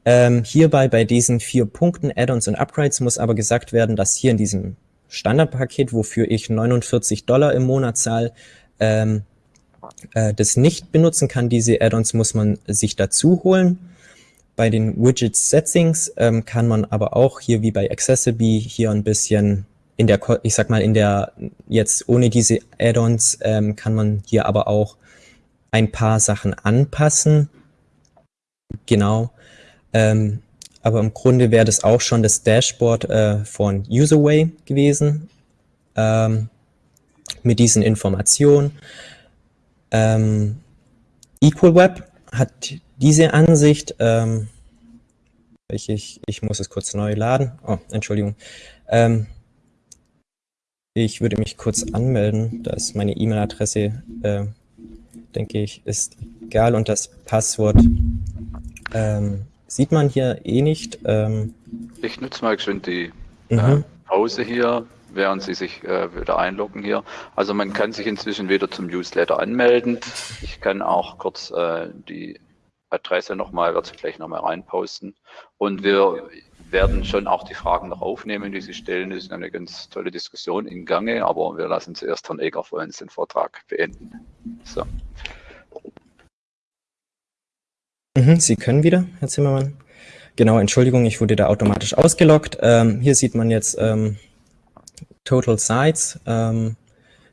Ähm, hierbei bei diesen vier Punkten, Add-ons und Upgrades, muss aber gesagt werden, dass hier in diesem Standardpaket, wofür ich 49 Dollar im Monat zahle, ähm, äh, das nicht benutzen kann. Diese Add-ons muss man sich dazu holen. Bei den Widget Settings ähm, kann man aber auch hier wie bei Accessible hier ein bisschen in der, ich sag mal, in der, jetzt ohne diese Add-ons ähm, kann man hier aber auch ein paar Sachen anpassen. Genau. Ähm, aber im Grunde wäre das auch schon das Dashboard äh, von Userway gewesen. Ähm, mit diesen Informationen. Ähm, EqualWeb hat diese Ansicht, ähm, ich, ich muss es kurz neu laden. Oh, Entschuldigung. Ähm, ich würde mich kurz anmelden. Da ist meine E-Mail-Adresse, äh, denke ich, ist egal. Und das Passwort ähm, sieht man hier eh nicht. Ähm, ich nutze mal schön die äh, mhm. Pause hier während Sie sich äh, wieder einloggen hier. Also man kann sich inzwischen wieder zum Newsletter anmelden. Ich kann auch kurz äh, die Adresse nochmal, werde ich gleich nochmal reinposten. Und wir werden schon auch die Fragen noch aufnehmen, die Sie stellen. Das ist eine ganz tolle Diskussion in Gange, aber wir lassen zuerst Herrn Eger vor uns den Vortrag beenden. So. Mhm, Sie können wieder, Herr Zimmermann. Genau, Entschuldigung, ich wurde da automatisch ausgeloggt. Ähm, hier sieht man jetzt ähm, Total Sites. Ähm,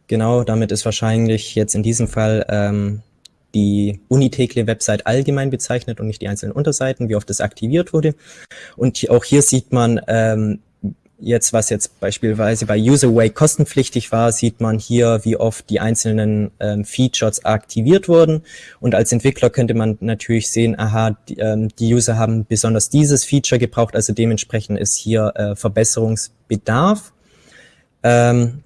genau, damit ist wahrscheinlich jetzt in diesem Fall ähm, die Unitekle-Website allgemein bezeichnet und nicht die einzelnen Unterseiten, wie oft es aktiviert wurde. Und auch hier sieht man ähm, jetzt, was jetzt beispielsweise bei Userway kostenpflichtig war, sieht man hier, wie oft die einzelnen ähm, Features aktiviert wurden. Und als Entwickler könnte man natürlich sehen, aha, die, ähm, die User haben besonders dieses Feature gebraucht, also dementsprechend ist hier äh, Verbesserungsbedarf. Ähm,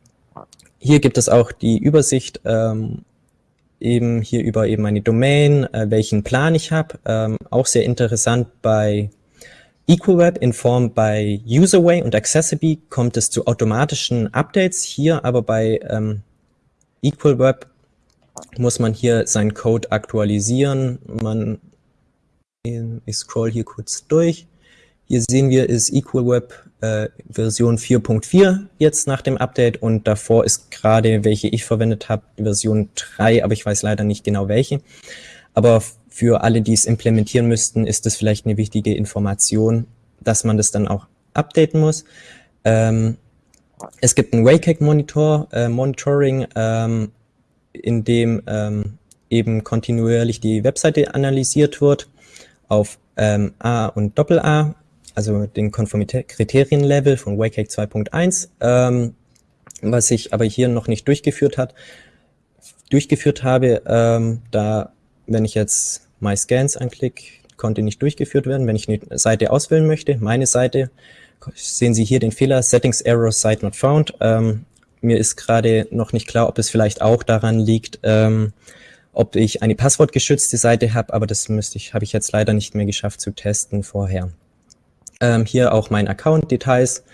hier gibt es auch die Übersicht ähm, eben hier über eben meine Domain, äh, welchen Plan ich habe. Ähm, auch sehr interessant bei EqualWeb in Form bei Userway und Accessible kommt es zu automatischen Updates. Hier aber bei ähm, EqualWeb muss man hier seinen Code aktualisieren. Man, ich scroll hier kurz durch. Hier sehen wir, ist EqualWeb äh, Version 4.4 jetzt nach dem Update und davor ist gerade, welche ich verwendet habe, Version 3, aber ich weiß leider nicht genau welche. Aber für alle, die es implementieren müssten, ist das vielleicht eine wichtige Information, dass man das dann auch updaten muss. Ähm, Es gibt ein WCAG-Monitor, äh, Monitoring, ähm, in dem ähm, eben kontinuierlich die Webseite analysiert wird auf ähm, A und Doppel-A, also den Konformitätskriterienlevel von WCAG 2.1, ähm, was ich aber hier noch nicht durchgeführt hat, durchgeführt habe, ähm, da, wenn ich jetzt My Scans anklicke, konnte nicht durchgeführt werden. Wenn ich eine Seite auswählen möchte, meine Seite, sehen Sie hier den Fehler, Settings Error Site Not Found. Ähm, mir ist gerade noch nicht klar, ob es vielleicht auch daran liegt, ähm, ob ich eine passwortgeschützte Seite habe, aber das müsste ich, habe ich jetzt leider nicht mehr geschafft zu testen vorher. Ähm, hier auch mein Account-Details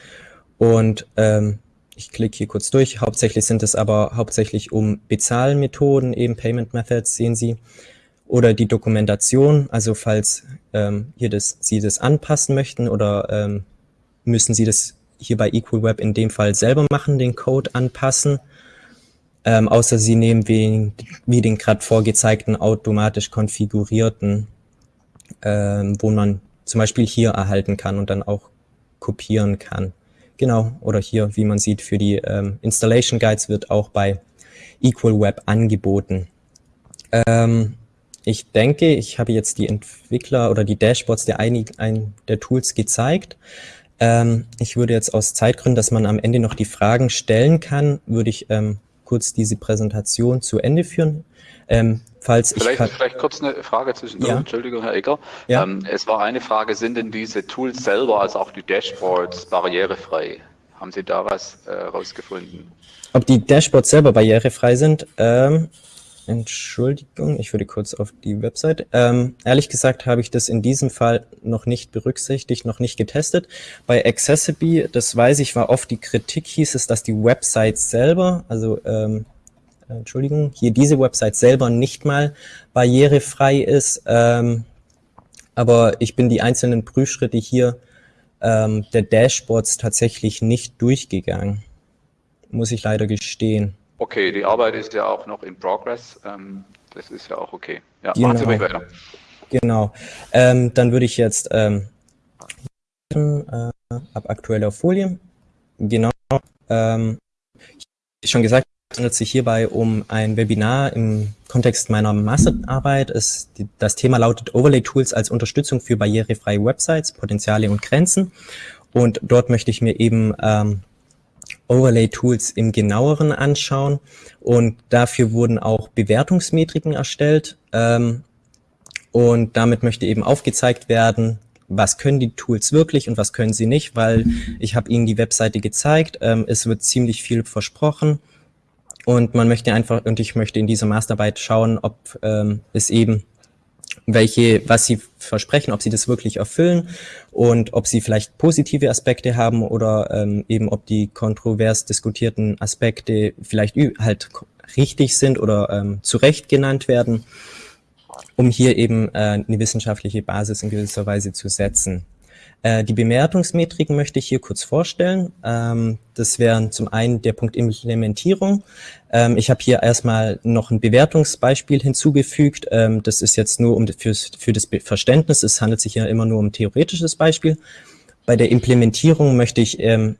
und ähm, ich klicke hier kurz durch. Hauptsächlich sind es aber hauptsächlich um Bezahlmethoden, eben Payment Methods, sehen Sie, oder die Dokumentation, also falls ähm, hier das, Sie das anpassen möchten oder ähm, müssen Sie das hier bei EqualWeb in dem Fall selber machen, den Code anpassen, ähm, außer Sie nehmen wie, wie den gerade vorgezeigten automatisch konfigurierten, ähm, wo man zum Beispiel hier erhalten kann und dann auch kopieren kann. Genau, oder hier, wie man sieht, für die ähm, Installation Guides wird auch bei EqualWeb angeboten. Ähm, ich denke, ich habe jetzt die Entwickler oder die Dashboards der, einig, ein, der Tools gezeigt. Ähm, ich würde jetzt aus Zeitgründen, dass man am Ende noch die Fragen stellen kann, würde ich ähm, kurz diese Präsentation zu Ende führen. Ähm, falls vielleicht, ich vielleicht kurz eine Frage zwischen ja. Entschuldigung, Herr Egger. Ja. Ähm, es war eine Frage, sind denn diese Tools selber, also auch die Dashboards, barrierefrei? Haben Sie da was herausgefunden? Äh, Ob die Dashboards selber barrierefrei sind? Ähm, Entschuldigung, ich würde kurz auf die Website. Ähm, ehrlich gesagt habe ich das in diesem Fall noch nicht berücksichtigt, noch nicht getestet. Bei Accessibility, das weiß ich, war oft die Kritik, hieß es, dass die Website selber, also ähm, Entschuldigung, hier diese Website selber nicht mal barrierefrei ist. Ähm, aber ich bin die einzelnen Prüfschritte hier ähm, der Dashboards tatsächlich nicht durchgegangen. Muss ich leider gestehen. Okay, die Arbeit ist ja auch noch in Progress. Ähm, das ist ja auch okay. Ja, genau. machen Sie ruhig weiter. Genau. Ähm, dann würde ich jetzt ähm, äh, ab aktueller Folie. Genau. Ähm, ich schon gesagt, es handelt sich hierbei um ein Webinar im Kontext meiner Masterarbeit. Es, die, das Thema lautet Overlay Tools als Unterstützung für barrierefreie Websites, Potenziale und Grenzen. Und dort möchte ich mir eben ähm, Overlay-Tools im genaueren anschauen und dafür wurden auch Bewertungsmetriken erstellt ähm, und damit möchte eben aufgezeigt werden, was können die Tools wirklich und was können sie nicht, weil ich habe Ihnen die Webseite gezeigt, ähm, es wird ziemlich viel versprochen und man möchte einfach, und ich möchte in dieser Masterarbeit schauen, ob ähm, es eben welche, was sie versprechen, ob sie das wirklich erfüllen und ob sie vielleicht positive Aspekte haben oder ähm, eben ob die kontrovers diskutierten Aspekte vielleicht halt richtig sind oder ähm, zu Recht genannt werden, um hier eben äh, eine wissenschaftliche Basis in gewisser Weise zu setzen. Äh, die Bewertungsmetriken möchte ich hier kurz vorstellen. Ähm, das wären zum einen der Punkt Implementierung. Ähm, ich habe hier erstmal noch ein Bewertungsbeispiel hinzugefügt. Ähm, das ist jetzt nur um fürs, für das Verständnis. Es handelt sich ja immer nur um theoretisches Beispiel. Bei der Implementierung möchte ich ähm,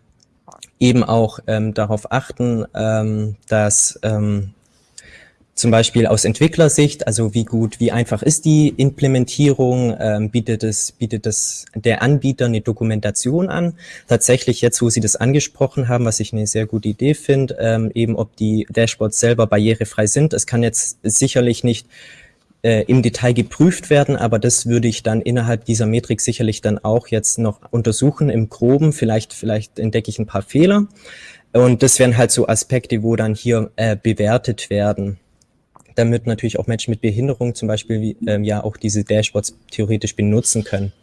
eben auch ähm, darauf achten, ähm, dass zum Beispiel aus Entwicklersicht, also wie gut, wie einfach ist die Implementierung, ähm, bietet, es, bietet es der Anbieter eine Dokumentation an. Tatsächlich jetzt, wo Sie das angesprochen haben, was ich eine sehr gute Idee finde, ähm, eben ob die Dashboards selber barrierefrei sind. Es kann jetzt sicherlich nicht äh, im Detail geprüft werden, aber das würde ich dann innerhalb dieser Metrik sicherlich dann auch jetzt noch untersuchen im Groben. Vielleicht, vielleicht entdecke ich ein paar Fehler. Und das wären halt so Aspekte, wo dann hier äh, bewertet werden damit natürlich auch Menschen mit Behinderung zum Beispiel ähm, ja auch diese Dashboards theoretisch benutzen können.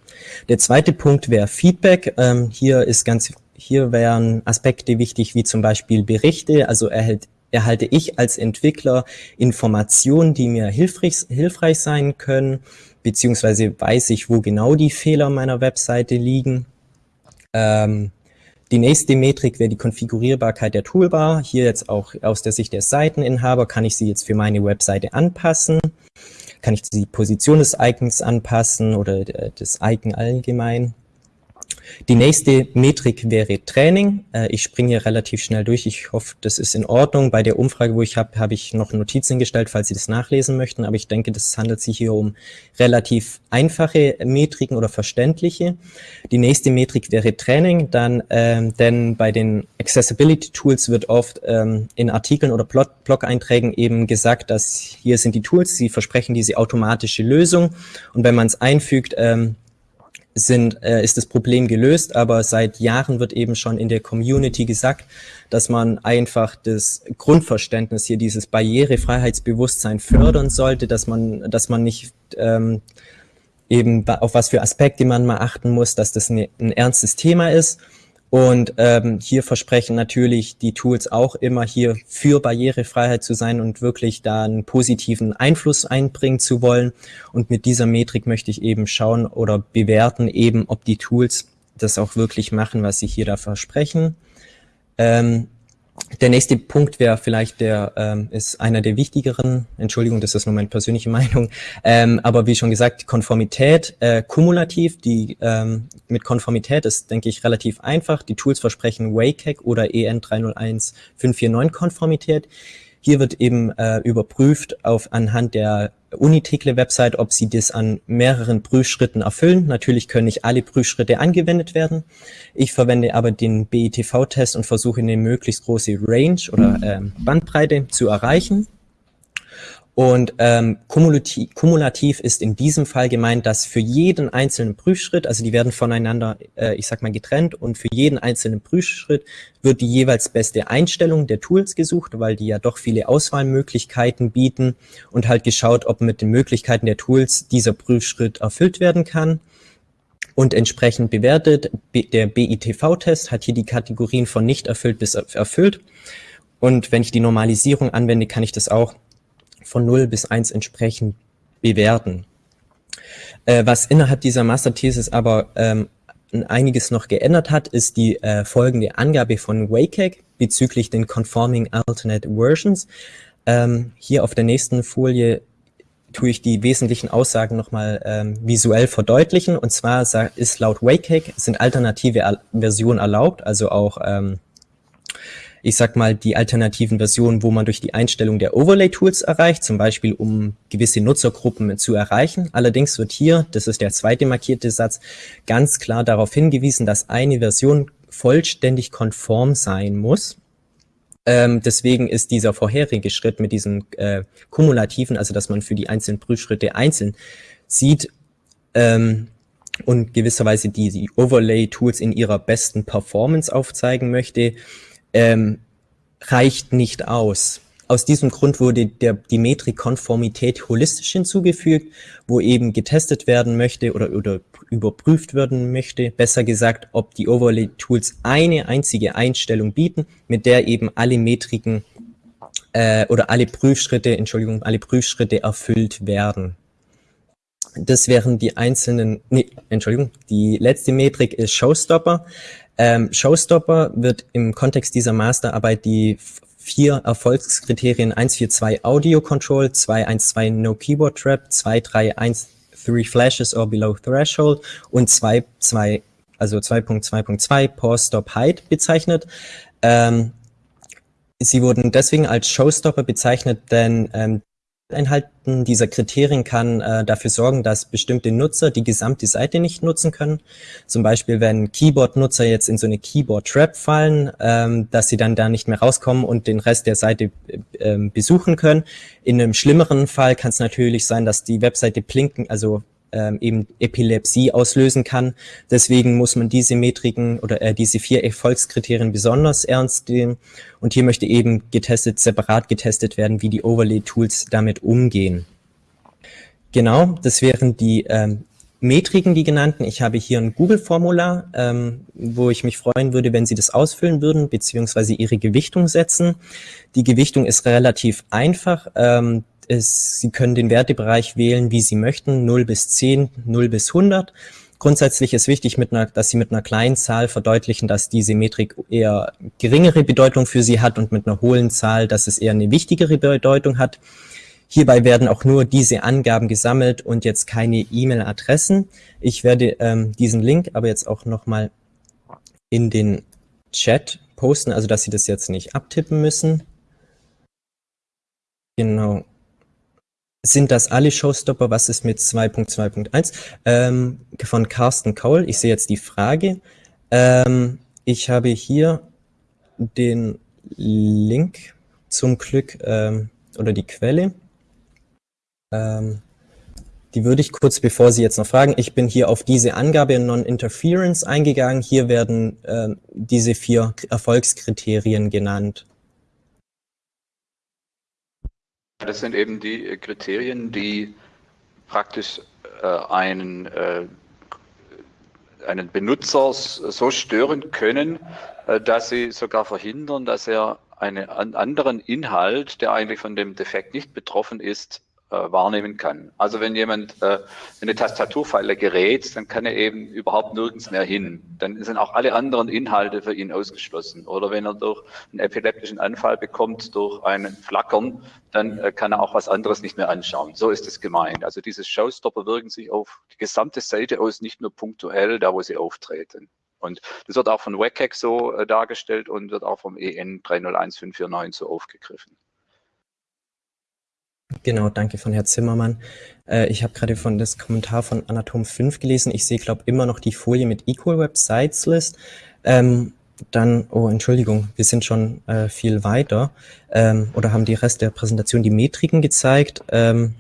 Der zweite Punkt wäre Feedback. Ähm, hier ist ganz, hier wären Aspekte wichtig, wie zum Beispiel Berichte. Also erhält, erhalte ich als Entwickler Informationen, die mir hilfreich, hilfreich sein können, beziehungsweise weiß ich, wo genau die Fehler meiner Webseite liegen. Ähm, die nächste Metrik wäre die Konfigurierbarkeit der Toolbar. Hier jetzt auch aus der Sicht der Seiteninhaber kann ich sie jetzt für meine Webseite anpassen. Kann ich die Position des Icons anpassen oder des Icon allgemein. Die nächste Metrik wäre Training. Äh, ich springe hier relativ schnell durch. Ich hoffe, das ist in Ordnung. Bei der Umfrage, wo ich habe, habe ich noch Notizen gestellt, falls Sie das nachlesen möchten. Aber ich denke, das handelt sich hier um relativ einfache Metriken oder verständliche. Die nächste Metrik wäre Training. Dann, ähm, denn bei den Accessibility Tools wird oft ähm, in Artikeln oder Blog-Einträgen eben gesagt, dass hier sind die Tools, sie versprechen diese automatische Lösung. Und wenn man es einfügt, ähm, sind, äh, ist das Problem gelöst, aber seit Jahren wird eben schon in der Community gesagt, dass man einfach das Grundverständnis hier, dieses Barrierefreiheitsbewusstsein fördern sollte, dass man, dass man nicht ähm, eben auf was für Aspekte man mal achten muss, dass das ein, ein ernstes Thema ist und ähm, hier versprechen natürlich die Tools auch immer hier für Barrierefreiheit zu sein und wirklich da einen positiven Einfluss einbringen zu wollen. Und mit dieser Metrik möchte ich eben schauen oder bewerten eben, ob die Tools das auch wirklich machen, was sie hier da versprechen. Ähm, der nächste Punkt wäre vielleicht der, ähm, ist einer der wichtigeren, Entschuldigung, das ist nur meine persönliche Meinung, ähm, aber wie schon gesagt, Konformität, äh, kumulativ, die ähm, mit Konformität ist, denke ich, relativ einfach. Die Tools versprechen WCAG oder EN 301 549 Konformität. Hier wird eben äh, überprüft auf anhand der Unitekle-Website, ob sie das an mehreren Prüfschritten erfüllen. Natürlich können nicht alle Prüfschritte angewendet werden. Ich verwende aber den BITV-Test und versuche eine möglichst große Range oder äh, Bandbreite zu erreichen. Und ähm, kumulativ, kumulativ ist in diesem Fall gemeint, dass für jeden einzelnen Prüfschritt, also die werden voneinander, äh, ich sag mal, getrennt und für jeden einzelnen Prüfschritt wird die jeweils beste Einstellung der Tools gesucht, weil die ja doch viele Auswahlmöglichkeiten bieten und halt geschaut, ob mit den Möglichkeiten der Tools dieser Prüfschritt erfüllt werden kann und entsprechend bewertet. Der BITV-Test hat hier die Kategorien von nicht erfüllt bis erfüllt. Und wenn ich die Normalisierung anwende, kann ich das auch von 0 bis 1 entsprechend bewerten. Äh, was innerhalb dieser Masterthesis aber ähm, einiges noch geändert hat, ist die äh, folgende Angabe von WCAG bezüglich den Conforming Alternate Versions. Ähm, hier auf der nächsten Folie tue ich die wesentlichen Aussagen nochmal ähm, visuell verdeutlichen. Und zwar ist laut WCAG sind alternative Versionen erlaubt, also auch ähm, ich sag mal, die alternativen Versionen, wo man durch die Einstellung der Overlay-Tools erreicht, zum Beispiel um gewisse Nutzergruppen zu erreichen. Allerdings wird hier, das ist der zweite markierte Satz, ganz klar darauf hingewiesen, dass eine Version vollständig konform sein muss. Ähm, deswegen ist dieser vorherige Schritt mit diesen äh, kumulativen, also dass man für die einzelnen Prüfschritte einzeln sieht, ähm, und gewisserweise die, die Overlay-Tools in ihrer besten Performance aufzeigen möchte, ähm, reicht nicht aus. Aus diesem Grund wurde der, die Metrik Konformität holistisch hinzugefügt, wo eben getestet werden möchte oder, oder überprüft werden möchte, besser gesagt, ob die Overlay-Tools eine einzige Einstellung bieten, mit der eben alle Metriken äh, oder alle Prüfschritte, Entschuldigung, alle Prüfschritte erfüllt werden. Das wären die einzelnen, nee, Entschuldigung, die letzte Metrik ist Showstopper. Ähm, Showstopper wird im Kontext dieser Masterarbeit die vier Erfolgskriterien 142 Audio Control, 212 No Keyboard Trap, 231 Three Flashes or Below Threshold und 2.2 also 2.2.2 Pause Stop Height bezeichnet. Ähm, sie wurden deswegen als Showstopper bezeichnet, denn ähm, Einhalten dieser Kriterien kann äh, dafür sorgen, dass bestimmte Nutzer die gesamte Seite nicht nutzen können. Zum Beispiel, wenn Keyboard-Nutzer jetzt in so eine Keyboard-Trap fallen, ähm, dass sie dann da nicht mehr rauskommen und den Rest der Seite äh, besuchen können. In einem schlimmeren Fall kann es natürlich sein, dass die Webseite blinken, also ähm, eben Epilepsie auslösen kann. Deswegen muss man diese Metriken oder äh, diese vier Erfolgskriterien besonders ernst nehmen. Und hier möchte eben getestet, separat getestet werden, wie die Overlay-Tools damit umgehen. Genau, das wären die ähm, Metriken, die genannten. Ich habe hier ein Google-Formular, ähm, wo ich mich freuen würde, wenn Sie das ausfüllen würden, beziehungsweise Ihre Gewichtung setzen. Die Gewichtung ist relativ einfach. Ähm, ist, Sie können den Wertebereich wählen, wie Sie möchten, 0 bis 10, 0 bis 100. Grundsätzlich ist wichtig, mit einer, dass Sie mit einer kleinen Zahl verdeutlichen, dass diese Metrik eher geringere Bedeutung für Sie hat und mit einer hohen Zahl, dass es eher eine wichtigere Bedeutung hat. Hierbei werden auch nur diese Angaben gesammelt und jetzt keine E-Mail-Adressen. Ich werde ähm, diesen Link aber jetzt auch nochmal in den Chat posten, also dass Sie das jetzt nicht abtippen müssen. Genau. Sind das alle Showstopper? Was ist mit 2.2.1? Ähm, von Carsten Kaul. Ich sehe jetzt die Frage. Ähm, ich habe hier den Link zum Glück ähm, oder die Quelle. Ähm, die würde ich kurz, bevor Sie jetzt noch fragen, ich bin hier auf diese Angabe Non-Interference eingegangen. Hier werden äh, diese vier Erfolgskriterien genannt. Das sind eben die äh, Kriterien, die praktisch äh, einen, äh, einen Benutzer so stören können, äh, dass sie sogar verhindern, dass er einen anderen Inhalt, der eigentlich von dem Defekt nicht betroffen ist, äh, wahrnehmen kann. Also wenn jemand äh, eine Tastaturfalle gerät, dann kann er eben überhaupt nirgends mehr hin. Dann sind auch alle anderen Inhalte für ihn ausgeschlossen. Oder wenn er durch einen epileptischen Anfall bekommt, durch einen Flackern, dann äh, kann er auch was anderes nicht mehr anschauen. So ist es gemeint. Also diese Showstopper wirken sich auf die gesamte Seite aus, nicht nur punktuell, da wo sie auftreten. Und das wird auch von WCAG so äh, dargestellt und wird auch vom EN 301549 so aufgegriffen. Genau, danke von Herrn Zimmermann. Äh, ich habe gerade von das Kommentar von Anatom 5 gelesen. Ich sehe, glaube immer noch die Folie mit Equal Websites List. Ähm, dann, oh, Entschuldigung, wir sind schon äh, viel weiter ähm, oder haben die Rest der Präsentation die Metriken gezeigt. Ähm,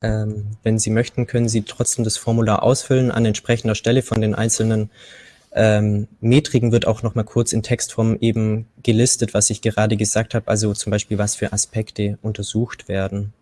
ähm, wenn Sie möchten, können Sie trotzdem das Formular ausfüllen an entsprechender Stelle von den einzelnen ähm, Metriken wird auch noch mal kurz in Textform eben gelistet, was ich gerade gesagt habe, also zum Beispiel, was für Aspekte untersucht werden.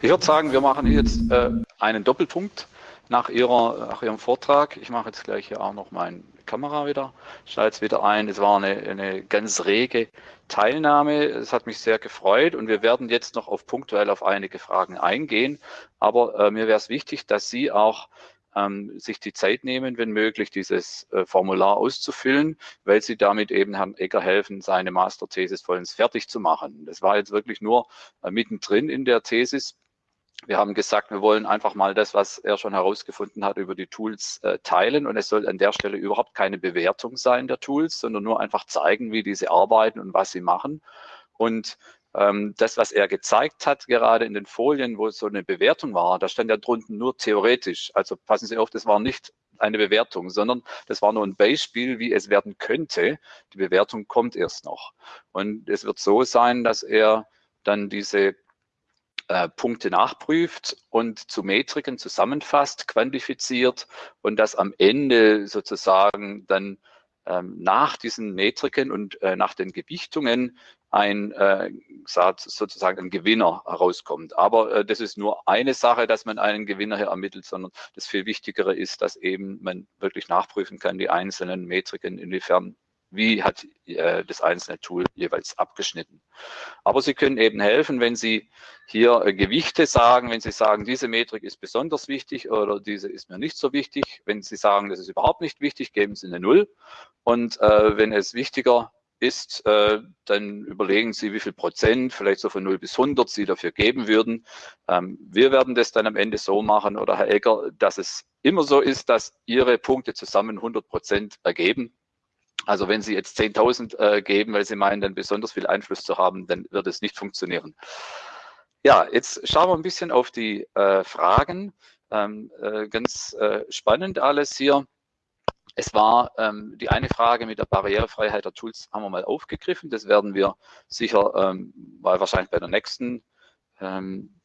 Ich würde sagen, wir machen jetzt äh, einen Doppelpunkt nach, ihrer, nach Ihrem Vortrag. Ich mache jetzt gleich hier auch noch meine Kamera wieder, schalte es wieder ein. Es war eine, eine ganz rege Teilnahme. Es hat mich sehr gefreut und wir werden jetzt noch auf punktuell auf einige Fragen eingehen. Aber äh, mir wäre es wichtig, dass Sie auch ähm, sich die Zeit nehmen, wenn möglich, dieses äh, Formular auszufüllen, weil sie damit eben Herrn Egger helfen, seine Masterthesis vollends fertig zu machen. Das war jetzt wirklich nur äh, mittendrin in der Thesis. Wir haben gesagt, wir wollen einfach mal das, was er schon herausgefunden hat, über die Tools äh, teilen. Und es soll an der Stelle überhaupt keine Bewertung sein der Tools, sondern nur einfach zeigen, wie diese arbeiten und was sie machen. Und das, was er gezeigt hat, gerade in den Folien, wo so eine Bewertung war, da stand ja drunten nur theoretisch. Also passen Sie auf, das war nicht eine Bewertung, sondern das war nur ein Beispiel, wie es werden könnte. Die Bewertung kommt erst noch. Und es wird so sein, dass er dann diese äh, Punkte nachprüft und zu Metriken zusammenfasst, quantifiziert und das am Ende sozusagen dann ähm, nach diesen Metriken und äh, nach den Gewichtungen ein äh, sozusagen ein Gewinner herauskommt. Aber äh, das ist nur eine Sache, dass man einen Gewinner hier ermittelt, sondern das viel Wichtigere ist, dass eben man wirklich nachprüfen kann, die einzelnen Metriken, inwiefern wie hat äh, das einzelne Tool jeweils abgeschnitten. Aber Sie können eben helfen, wenn Sie hier äh, Gewichte sagen, wenn Sie sagen, diese Metrik ist besonders wichtig oder diese ist mir nicht so wichtig. Wenn Sie sagen, das ist überhaupt nicht wichtig, geben Sie eine Null. Und äh, wenn es wichtiger ist, äh, dann überlegen Sie, wie viel Prozent, vielleicht so von 0 bis 100 Sie dafür geben würden. Ähm, wir werden das dann am Ende so machen, oder Herr Egger, dass es immer so ist, dass Ihre Punkte zusammen 100 Prozent ergeben. Also wenn Sie jetzt 10.000 äh, geben, weil Sie meinen, dann besonders viel Einfluss zu haben, dann wird es nicht funktionieren. Ja, jetzt schauen wir ein bisschen auf die äh, Fragen. Ähm, äh, ganz äh, spannend alles hier. Es war ähm, die eine Frage mit der Barrierefreiheit der Tools haben wir mal aufgegriffen. Das werden wir sicher ähm, weil wahrscheinlich bei der nächsten ähm,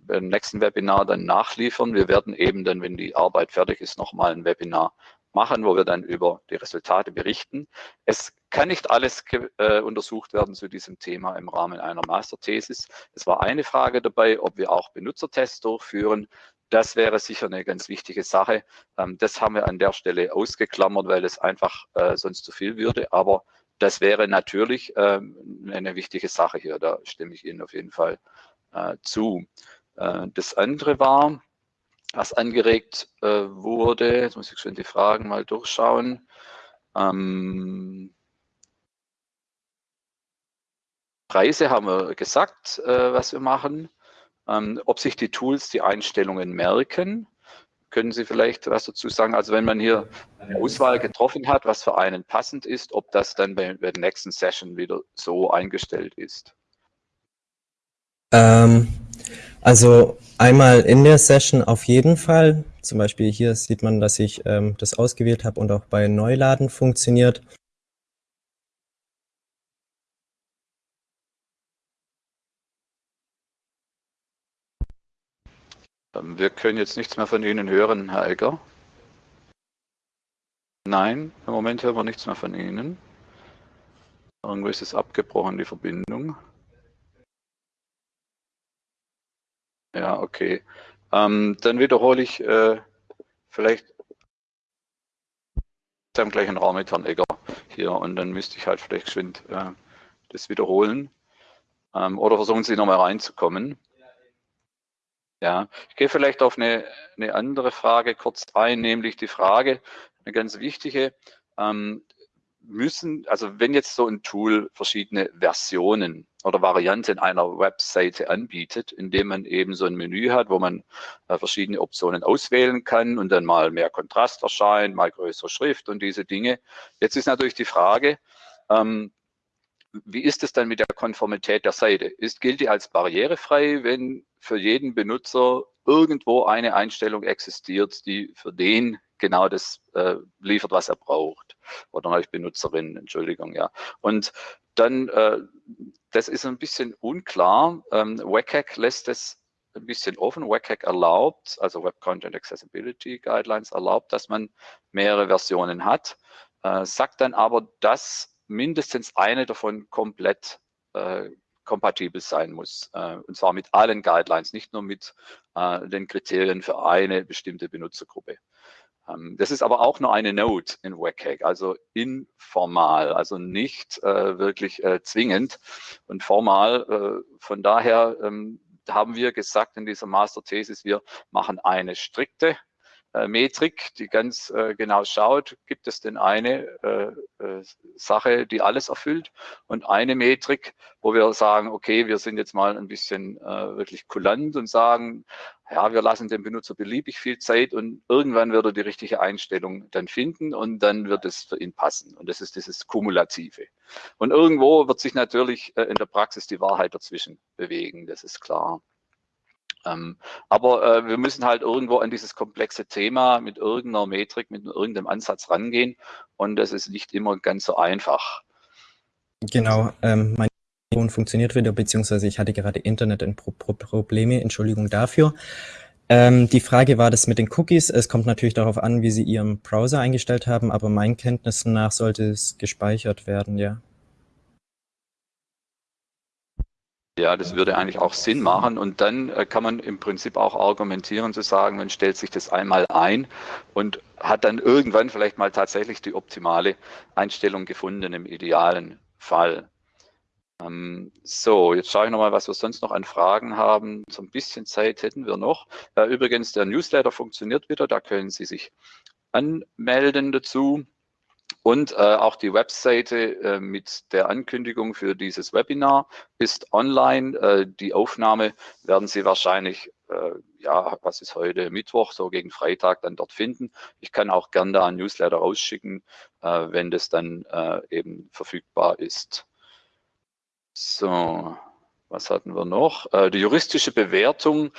beim nächsten Webinar dann nachliefern. Wir werden eben dann, wenn die Arbeit fertig ist, nochmal ein Webinar machen, wo wir dann über die Resultate berichten. Es kann nicht alles äh, untersucht werden zu diesem Thema im Rahmen einer Masterthesis. Es war eine Frage dabei, ob wir auch Benutzertests durchführen. Das wäre sicher eine ganz wichtige Sache. Ähm, das haben wir an der Stelle ausgeklammert, weil es einfach äh, sonst zu viel würde. Aber das wäre natürlich ähm, eine wichtige Sache hier. Da stimme ich Ihnen auf jeden Fall äh, zu. Äh, das andere war, was angeregt wurde, jetzt muss ich schon die Fragen mal durchschauen. Ähm, Preise haben wir gesagt, was wir machen. Ähm, ob sich die Tools die Einstellungen merken, können Sie vielleicht was dazu sagen? Also wenn man hier eine Auswahl getroffen hat, was für einen passend ist, ob das dann bei, bei der nächsten Session wieder so eingestellt ist? Ähm, also einmal in der Session auf jeden Fall. Zum Beispiel hier sieht man, dass ich ähm, das ausgewählt habe und auch bei Neuladen funktioniert. Wir können jetzt nichts mehr von Ihnen hören, Herr Egger. Nein, im Moment hören wir nichts mehr von Ihnen. Irgendwo ist es abgebrochen, die Verbindung. Ja, okay. Ähm, dann wiederhole ich äh, vielleicht im gleichen Raum mit Herrn Egger hier und dann müsste ich halt vielleicht geschwind äh, das wiederholen. Ähm, oder versuchen Sie nochmal reinzukommen. Ja, ich gehe vielleicht auf eine, eine andere Frage kurz ein, nämlich die Frage, eine ganz wichtige, ähm, müssen, also wenn jetzt so ein Tool verschiedene Versionen oder Varianten einer Webseite anbietet, indem man eben so ein Menü hat, wo man äh, verschiedene Optionen auswählen kann und dann mal mehr Kontrast erscheint, mal größere Schrift und diese Dinge. Jetzt ist natürlich die Frage, ähm, wie ist es dann mit der Konformität der Seite? Ist, gilt die als barrierefrei, wenn für jeden Benutzer irgendwo eine Einstellung existiert, die für den genau das äh, liefert, was er braucht. Oder als Benutzerin, Entschuldigung, ja. Und dann, äh, das ist ein bisschen unklar. Ähm, WCAG lässt es ein bisschen offen. WCAG erlaubt, also Web Content Accessibility Guidelines erlaubt, dass man mehrere Versionen hat, äh, sagt dann aber, dass mindestens eine davon komplett äh, kompatibel sein muss. Äh, und zwar mit allen Guidelines, nicht nur mit äh, den Kriterien für eine bestimmte Benutzergruppe. Ähm, das ist aber auch nur eine Note in WCAG, also informal, also nicht äh, wirklich äh, zwingend und formal. Äh, von daher ähm, haben wir gesagt in dieser Master-Thesis, wir machen eine strikte Metrik, die ganz äh, genau schaut, gibt es denn eine äh, äh, Sache, die alles erfüllt und eine Metrik, wo wir sagen, okay, wir sind jetzt mal ein bisschen äh, wirklich kulant und sagen, ja, wir lassen dem Benutzer beliebig viel Zeit und irgendwann wird er die richtige Einstellung dann finden und dann wird es für ihn passen. Und das ist dieses Kumulative. Und irgendwo wird sich natürlich äh, in der Praxis die Wahrheit dazwischen bewegen, das ist klar. Ähm, aber äh, wir müssen halt irgendwo an dieses komplexe Thema mit irgendeiner Metrik, mit irgendeinem Ansatz rangehen und das ist nicht immer ganz so einfach. Genau, ähm, mein Telefon funktioniert wieder, beziehungsweise ich hatte gerade Internet-Probleme, Entschuldigung dafür. Ähm, die Frage war das mit den Cookies. Es kommt natürlich darauf an, wie Sie Ihren Browser eingestellt haben, aber meinen Kenntnissen nach sollte es gespeichert werden, ja. Ja, das würde eigentlich auch Sinn machen. Und dann äh, kann man im Prinzip auch argumentieren zu sagen, man stellt sich das einmal ein und hat dann irgendwann vielleicht mal tatsächlich die optimale Einstellung gefunden im idealen Fall. Ähm, so, jetzt schaue ich nochmal, was wir sonst noch an Fragen haben. So ein bisschen Zeit hätten wir noch. Äh, übrigens, der Newsletter funktioniert wieder. Da können Sie sich anmelden dazu. Und äh, auch die Webseite äh, mit der Ankündigung für dieses Webinar ist online. Äh, die Aufnahme werden Sie wahrscheinlich, äh, ja, was ist heute, Mittwoch, so gegen Freitag dann dort finden. Ich kann auch gerne da ein Newsletter rausschicken, äh, wenn das dann äh, eben verfügbar ist. So, was hatten wir noch? die juristische Bewertung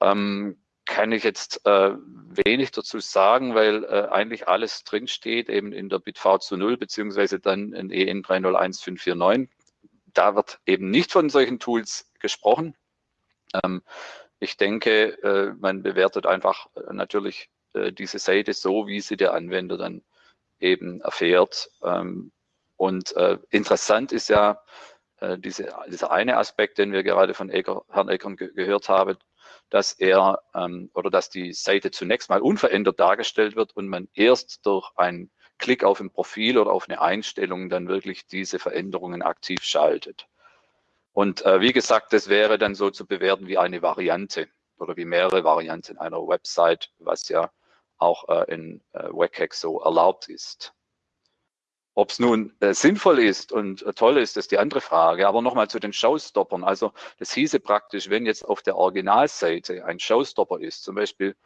ähm, kann ich jetzt äh, wenig dazu sagen, weil äh, eigentlich alles drinsteht, eben in der BitV zu 0, beziehungsweise dann in EN 301549. Da wird eben nicht von solchen Tools gesprochen. Ähm, ich denke, äh, man bewertet einfach äh, natürlich äh, diese Seite so, wie sie der Anwender dann eben erfährt. Ähm, und äh, interessant ist ja diese, dieser eine Aspekt, den wir gerade von Eger, Herrn Eckern ge gehört haben, dass er ähm, oder dass die Seite zunächst mal unverändert dargestellt wird und man erst durch einen Klick auf ein Profil oder auf eine Einstellung dann wirklich diese Veränderungen aktiv schaltet. Und äh, wie gesagt, das wäre dann so zu bewerten wie eine Variante oder wie mehrere Varianten einer Website, was ja auch äh, in äh, WCAG so erlaubt ist. Ob es nun äh, sinnvoll ist und äh, toll ist, ist die andere Frage. Aber nochmal zu den Showstoppern. Also das hieße praktisch, wenn jetzt auf der Originalseite ein Showstopper ist, zum Beispiel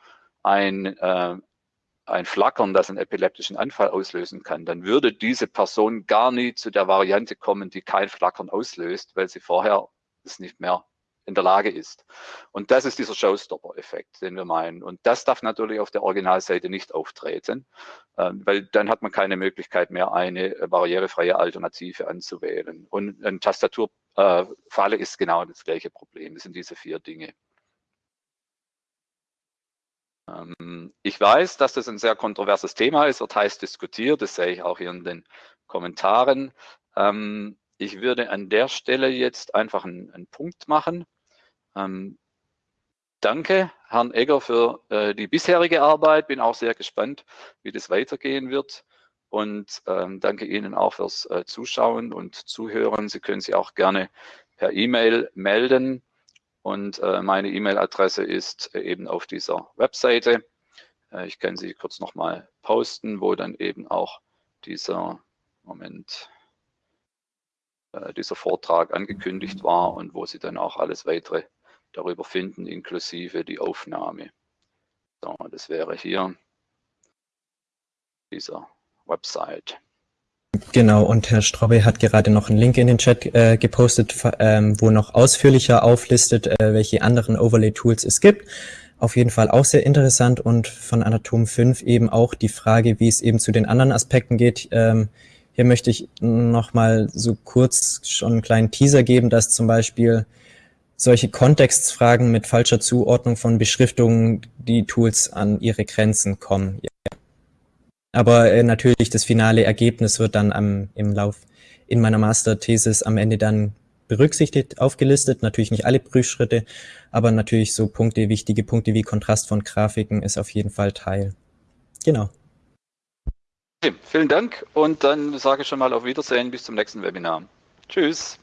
ein, äh, ein Flackern, das einen epileptischen Anfall auslösen kann, dann würde diese Person gar nie zu der Variante kommen, die kein Flackern auslöst, weil sie vorher es nicht mehr in der Lage ist. Und das ist dieser Showstopper-Effekt, den wir meinen. Und das darf natürlich auf der Originalseite nicht auftreten, ähm, weil dann hat man keine Möglichkeit mehr, eine barrierefreie Alternative anzuwählen. Und eine Tastaturfalle ist genau das gleiche Problem. Das sind diese vier Dinge. Ähm, ich weiß, dass das ein sehr kontroverses Thema ist, wird heiß diskutiert, das sehe ich auch hier in den Kommentaren. Ähm, ich würde an der Stelle jetzt einfach einen, einen Punkt machen. Ähm, danke Herrn Egger für äh, die bisherige Arbeit, bin auch sehr gespannt, wie das weitergehen wird. Und ähm, danke Ihnen auch fürs äh, Zuschauen und Zuhören. Sie können sich auch gerne per E-Mail melden. Und äh, meine E-Mail-Adresse ist äh, eben auf dieser Webseite. Äh, ich kann sie kurz nochmal posten, wo dann eben auch dieser, Moment, äh, dieser Vortrag angekündigt war und wo Sie dann auch alles weitere darüber finden, inklusive die Aufnahme. So, das wäre hier dieser Website. Genau, und Herr Straube hat gerade noch einen Link in den Chat äh, gepostet, ähm, wo noch ausführlicher auflistet, äh, welche anderen Overlay-Tools es gibt. Auf jeden Fall auch sehr interessant und von Anatom 5 eben auch die Frage, wie es eben zu den anderen Aspekten geht. Ähm, hier möchte ich noch mal so kurz schon einen kleinen Teaser geben, dass zum Beispiel solche Kontextfragen mit falscher Zuordnung von Beschriftungen die Tools an ihre Grenzen kommen. Ja. Aber äh, natürlich das finale Ergebnis wird dann am, im Lauf in meiner Masterthesis am Ende dann berücksichtigt, aufgelistet. Natürlich nicht alle Prüfschritte, aber natürlich so Punkte, wichtige Punkte wie Kontrast von Grafiken ist auf jeden Fall Teil. Genau. Okay, vielen Dank und dann sage ich schon mal auf Wiedersehen bis zum nächsten Webinar. Tschüss.